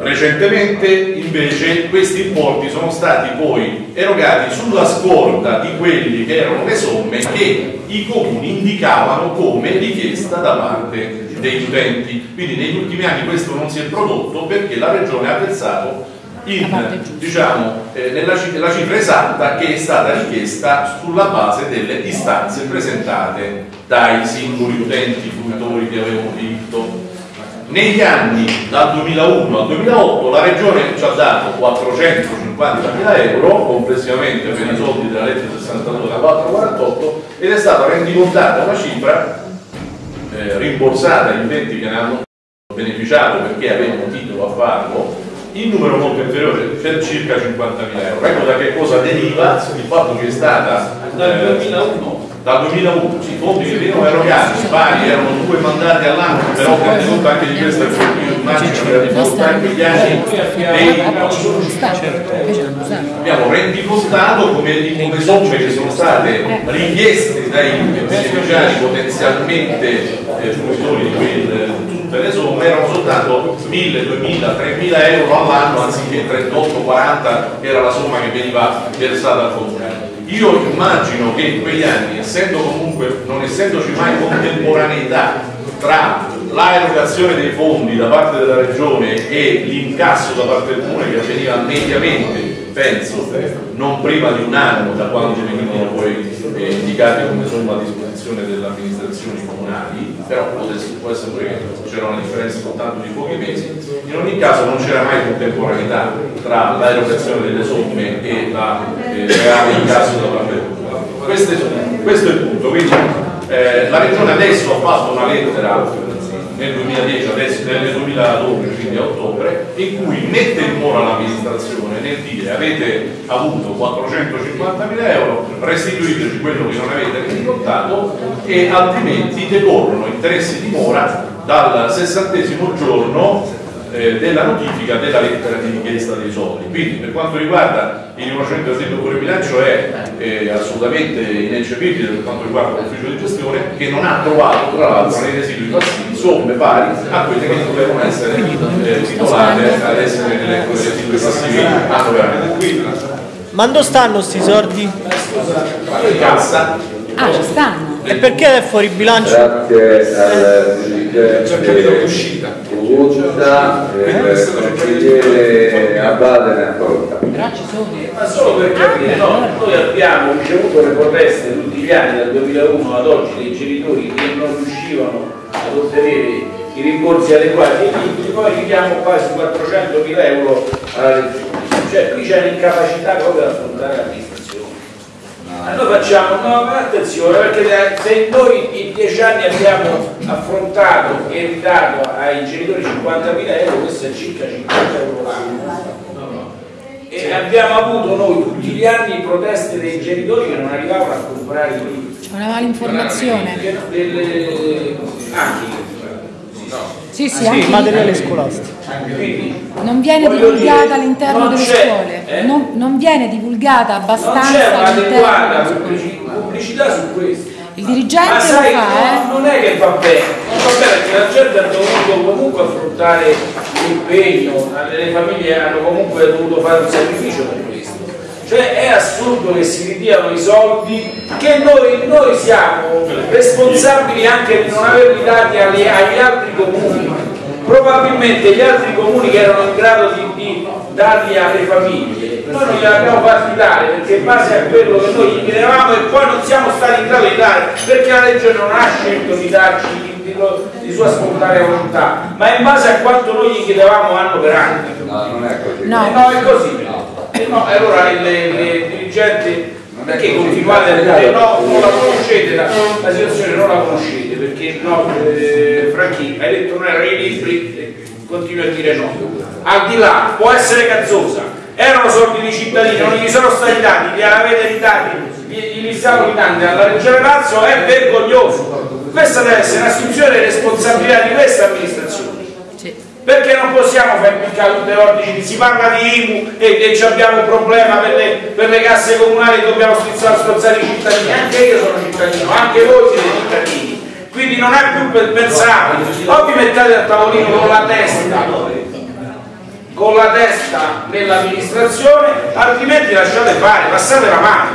Recentemente invece questi importi sono stati poi erogati sulla scorta di quelli che erano le somme che i comuni indicavano come richiesta da parte degli utenti. Quindi negli ultimi anni questo non si è prodotto perché la Regione ha pensato in, diciamo, eh, nella la cifra esatta che è stata richiesta sulla base delle istanze presentate dai singoli utenti, fruitori che avevano diritto. Negli anni dal 2001 al 2008 la Regione ci ha dato 450 mila euro complessivamente per i soldi della legge 62 da 448 ed è stata rendicontata una cifra eh, rimborsata agli utenti che ne hanno beneficiato perché avevano titolo a farlo in numero molto inferiore per circa 50.000 euro. Ecco da che cosa deriva il fatto che è stata dal 2001 dal 2001 i fondi che venivano erogati pari erano due mandati all'anno però tenendo conto anche di questo io immagino che conto anche gli anni dei abbiamo rendicontato come, come somme che sono state richieste dai beneficiari potenzialmente eh, fruitori di quel tutte le somme erano soltanto 1000, 2000, 3000 euro all'anno anziché 38, 40 che era la somma che veniva versata al comune. Io immagino che in quegli anni, essendo comunque, non essendoci mai contemporaneità tra la erogazione dei fondi da parte della regione e l'incasso da parte del comune che avveniva mediamente penso non prima di un anno da quando venivano poi eh, indicati come somma a disposizione delle amministrazioni comunali però può essere, pure che c'era una differenza soltanto di pochi mesi. In ogni caso non c'era mai contemporaneità tra l'erogazione delle somme e la eh, reale incasso da parte del comune questo, questo è il punto. Quindi eh, la regione adesso ha fatto una lettera nel 2010, adesso nel 2012, quindi a ottobre, in cui mette in mora l'amministrazione nel dire avete avuto 450 mila euro, restituiteci quello che non avete rendicontato e altrimenti decorrono interessi di mora dal sessantesimo giorno eh, della notifica della lettera di richiesta dei soldi. Quindi per quanto riguarda il riconoscimento del debito fuori bilancio è eh, assolutamente ineccepibile per quanto riguarda l'ufficio di gestione che non ha trovato tra l'altro nei residui passivi somme pari a quelle che dovevano essere eh, titolate ad essere nelle residui passivi annualmente. Ma dove stanno sti soldi? In cassa. Ah, ci stanno. E perché è fuori bilancio? Grazie al dirigente Gutta, il consigliere Abate ne ci sono. Ma solo per capire, no, noi abbiamo ricevuto le proteste tutti gli anni dal 2001 ad oggi dei genitori che non riuscivano ottenere i rimborsi adeguati ai figli, poi chiediamo quasi 400 mila euro alla regione. Cioè qui c'è l'incapacità proprio di affrontare l'amministrazione. Noi facciamo, no, ma attenzione, perché se noi in dieci anni abbiamo affrontato e ridato ai genitori 50.000 euro, questo è circa 50 euro l'anno. E abbiamo avuto noi tutti gli anni proteste dei genitori che non arrivavano a comprare i libri. Una malinformazione. Delle... Anche Sì, sì, Sì, anche materiale scolastico. non viene divulgata dire, all'interno non delle scuole. eh? Non, non viene divulgata non c'è abbastanza all'interno un'adeguata delle scuole. pubblici- pubblicità su questo. Il dirigente Ma lo sai, fa, eh? no, non è che va bene, non va bene perché la gente ha dovuto comunque affrontare l'impegno, le famiglie hanno comunque dovuto fare un sacrificio per questo. Cioè è assurdo che si ridiano i soldi che noi, noi siamo responsabili anche di non averli dati agli, agli altri comuni. Probabilmente gli altri comuni che erano in grado di, di darli alle famiglie, noi non glieli abbiamo fatti dare perché in base a quello che noi gli chiedevamo e poi non siamo stati in grado di dare perché la legge non ha scelto di darci di, di, di sua spontanea volontà, ma in base a quanto noi gli chiedevamo anno per anno. No, non è così. No. Eh no, è così. Eh no, e allora il, il- il dirigente perché continuate a dire no, non la conoscete, la, la situazione non la conoscete, perché no, eh, Franchi, hai detto non erano i libri, e continui a dire no. Al di là, può essere cazzosa, erano soldi di cittadini, non gli sono stati dati, li avete ridati, gli, gli stiamo ridando alla Regione Lazio, è vergognoso. Questa deve essere un'assunzione di responsabilità di questa amministrazione. Perché non possiamo fare tutte le ordini, si parla di IMU e, e abbiamo un problema per le, per le casse comunali dobbiamo strizzare strozzare i cittadini, anche io sono cittadino, anche voi siete cittadini, quindi non è più per pensare, o vi mettete al tavolino con la testa, con con la testa nell'amministrazione, altrimenti lasciate fare, passate la mano.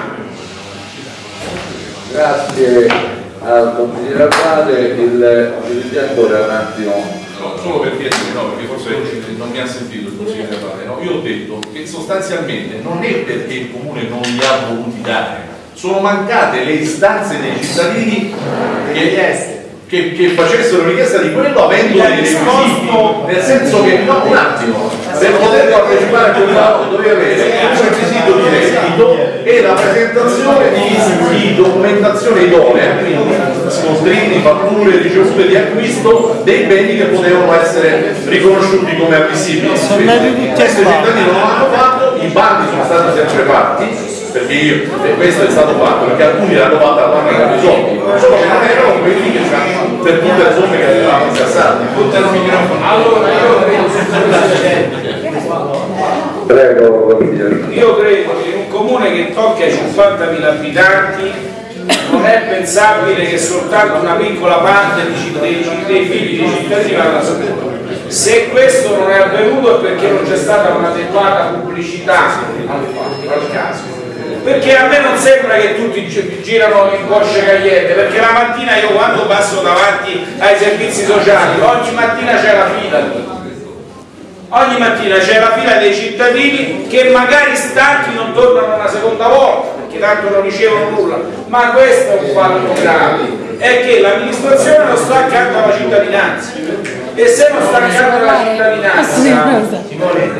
Grazie al consigliere Abate, il dirigente un attimo. No, solo per chiedere, no, perché forse non mi ha sentito il consigliere Abate, no? Io ho detto che sostanzialmente non è perché il comune non li ha voluti dare, sono mancate le istanze dei cittadini che che, che facessero richiesta di quello avendo dei requisiti, nel senso che no, un attimo, per poter partecipare a quel lavoro dovevi avere un requisito di reddito e la presentazione di, di documentazione idonea, quindi scontrini, fatture ricevute di acquisto dei beni che potevano essere riconosciuti come ammissibili. Questo i cittadini non l'hanno fatto, i bandi sono stati sempre fatti perché io, e questo è stato fatto perché alcuni l'hanno fatta la banca dei soldi. Solo che non erano quelli che c'hanno per tutte le somme che avevamo incassato allora io credo Prego, io credo che comune che tocca i 50.000 abitanti non è pensabile che soltanto una piccola parte di- dei, dei figli dei cittadini vadano a scuola se questo non è avvenuto è perché non c'è stata un'adeguata pubblicità al, caso perché a me non sembra che tutti gi- girano in Porsche Cayenne perché la mattina io quando passo davanti ai servizi sociali ogni mattina c'è la fila. Ogni mattina c'è la fila dei cittadini che magari stanchi non tornano una seconda volta perché tanto non ricevono nulla ma questo è un fatto grave è che l'amministrazione non sta accanto alla cittadinanza. E se non sta accanto alla cittadinanza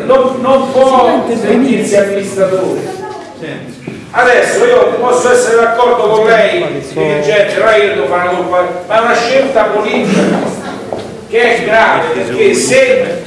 non, non può sentirsi amministratore. Adesso io posso essere d'accordo con lei, dirigente, che io devo fare una ma è una scelta politica che è grave perché se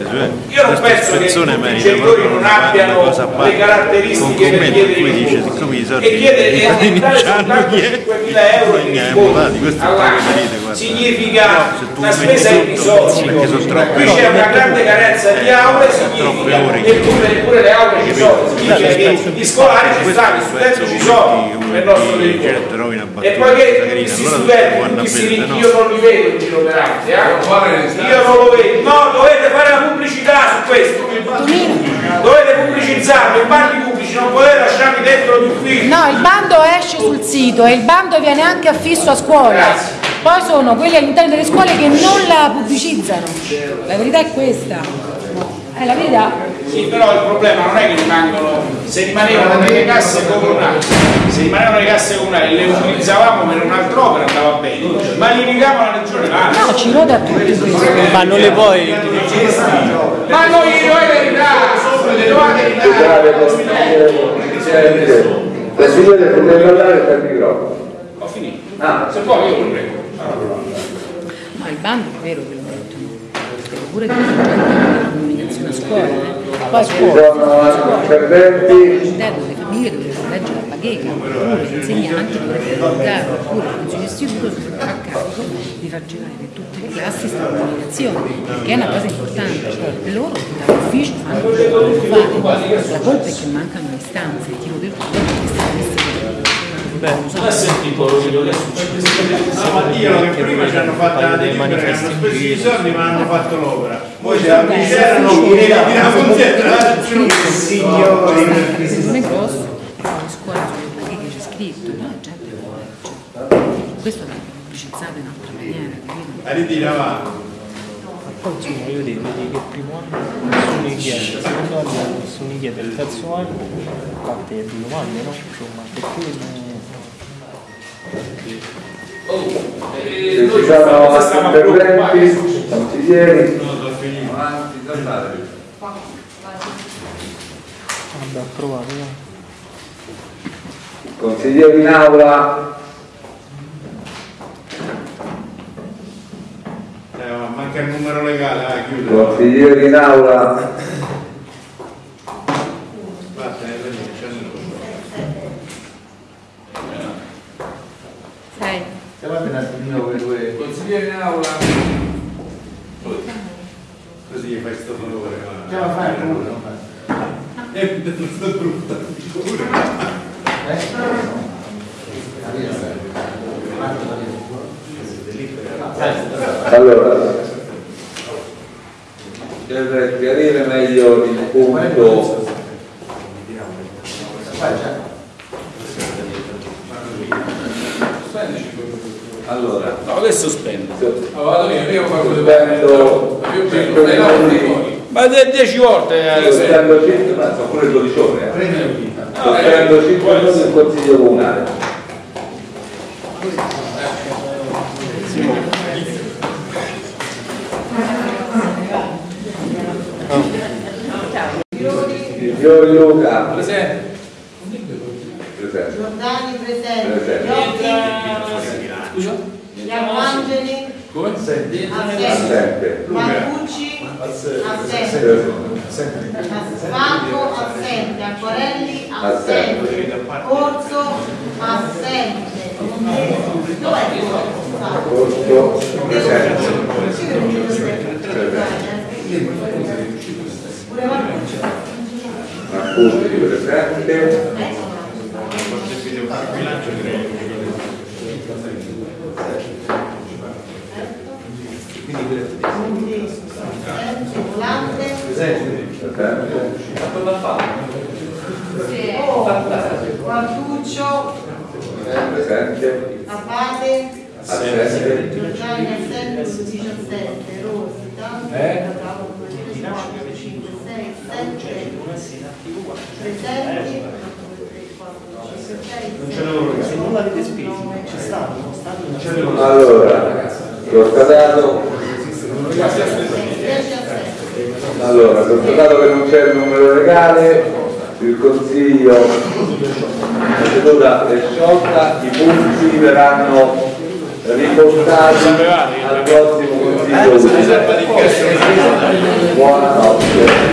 io non penso che i genitori non abbiano le caratteristiche per chiedere il mutuo e chiedere e dare soltanto 5.000 euro di riscontro all'anno significa una spesa irrisoria qui c'è una grande carenza di aule significa eppure, eppure le aule ci sono significa che gli scolari ci stanno, gli studenti ci sono nel nostro territorio e poiché questi studenti tutti ricchi io non li vedo in giro per eh? Io non lo vedo no dovete fare la pubblicità su questo dovete pubblicizzarlo i bandi pubblici non potete lasciarli dentro gli uffici No, il bando esce sul sito e il bando viene anche affisso a scuola. Poi sono quelli all'interno delle scuole che non la pubblicizzano. La verità è questa. È la verità. Sì, però il problema non è che rimangono, se rimanevano nelle casse comunali, se rimanevano nelle casse comunali le utilizzavamo per un'altra opera andava bene, ma li rigava la regione Lazio. No, ci rode a tutti. Ma non le puoi... Ma noi gli dovete ridare, le dovete Scusate, consigliere. Consigliere, potete parlare per il microfono. Ho finito. Ah. Se può io lo prego. Ma il bando è vero che lo mettono. Pure la comunicazione a scuola. eh. Ci sono interventi. All'interno delle famiglie dovrebbero leggere la bacheca, oppure gli insegnanti dovrebbero divulgare, oppure il consiglio istituto dovrebbe a carico di far girare tutte le classi sta comunicazione, che è una cosa importante, cioè loro dall'ufficio fanno la colpa è che mancano le istanze, il tiro del cuore Non ha sentito quello che è successo? Ma dicono che prima ci hanno fatto la delibera, che hanno speso i soldi ma hanno fatto l'opera. Poi se la c'erano che la considerazione signori. non è grosso, scuola sulle bacheche c'è scritto, no? La gente. Questo va pubblicizzato in altra maniera, capito? A ridire avanti. Poi insomma io dico vedi che il primo anno nessuno gli chiede, il secondo anno nessuno gli chiede, il terzo anno a parte le domande, no? Insomma, perché Se ci sono altri interventi, consiglieri. Avanti, andate. Vabbè, ho provato, no? Consiglieri in aula. Eh, ma manca il numero legale, ah, chiude. Consiglieri in aula. Aspetta, eh, Sei. Chiamate un attimino quei due. Consigliere in aula. Così gli fai sto favore. Ce la fai uno? È tutto brutto. Allora, per chiarire meglio il punto allora No, adesso sospendo. Allora, vado io, io faccio sospendo più 5 minuti Ma 10 volte eh, se- sospendo 5 ma sono pure 12 ore eh. sospendo 5 minuti il consiglio comunale Fiori Luca Presente. presente Giordani presente. Presente. Iotti. Gianangeli. Come? Assente. assente Marcucci. Assente. Spanco assente. Acquarelli assente. Corso assente. Dov'è Corso? Corso presente Pure Marcucci. Presente Volante. Quartuccio. Abate. assente Giordani assente. 17. Rosita. Eh? 5, 6, 7. Presenti. Se non l'avete spesi, ci stanno, stanno allora l'ho scadato allora, constatato che non c'è il numero legale, il Consiglio, la seduta è sciolta, i punti verranno riportati al prossimo Consiglio Unito. Buonanotte.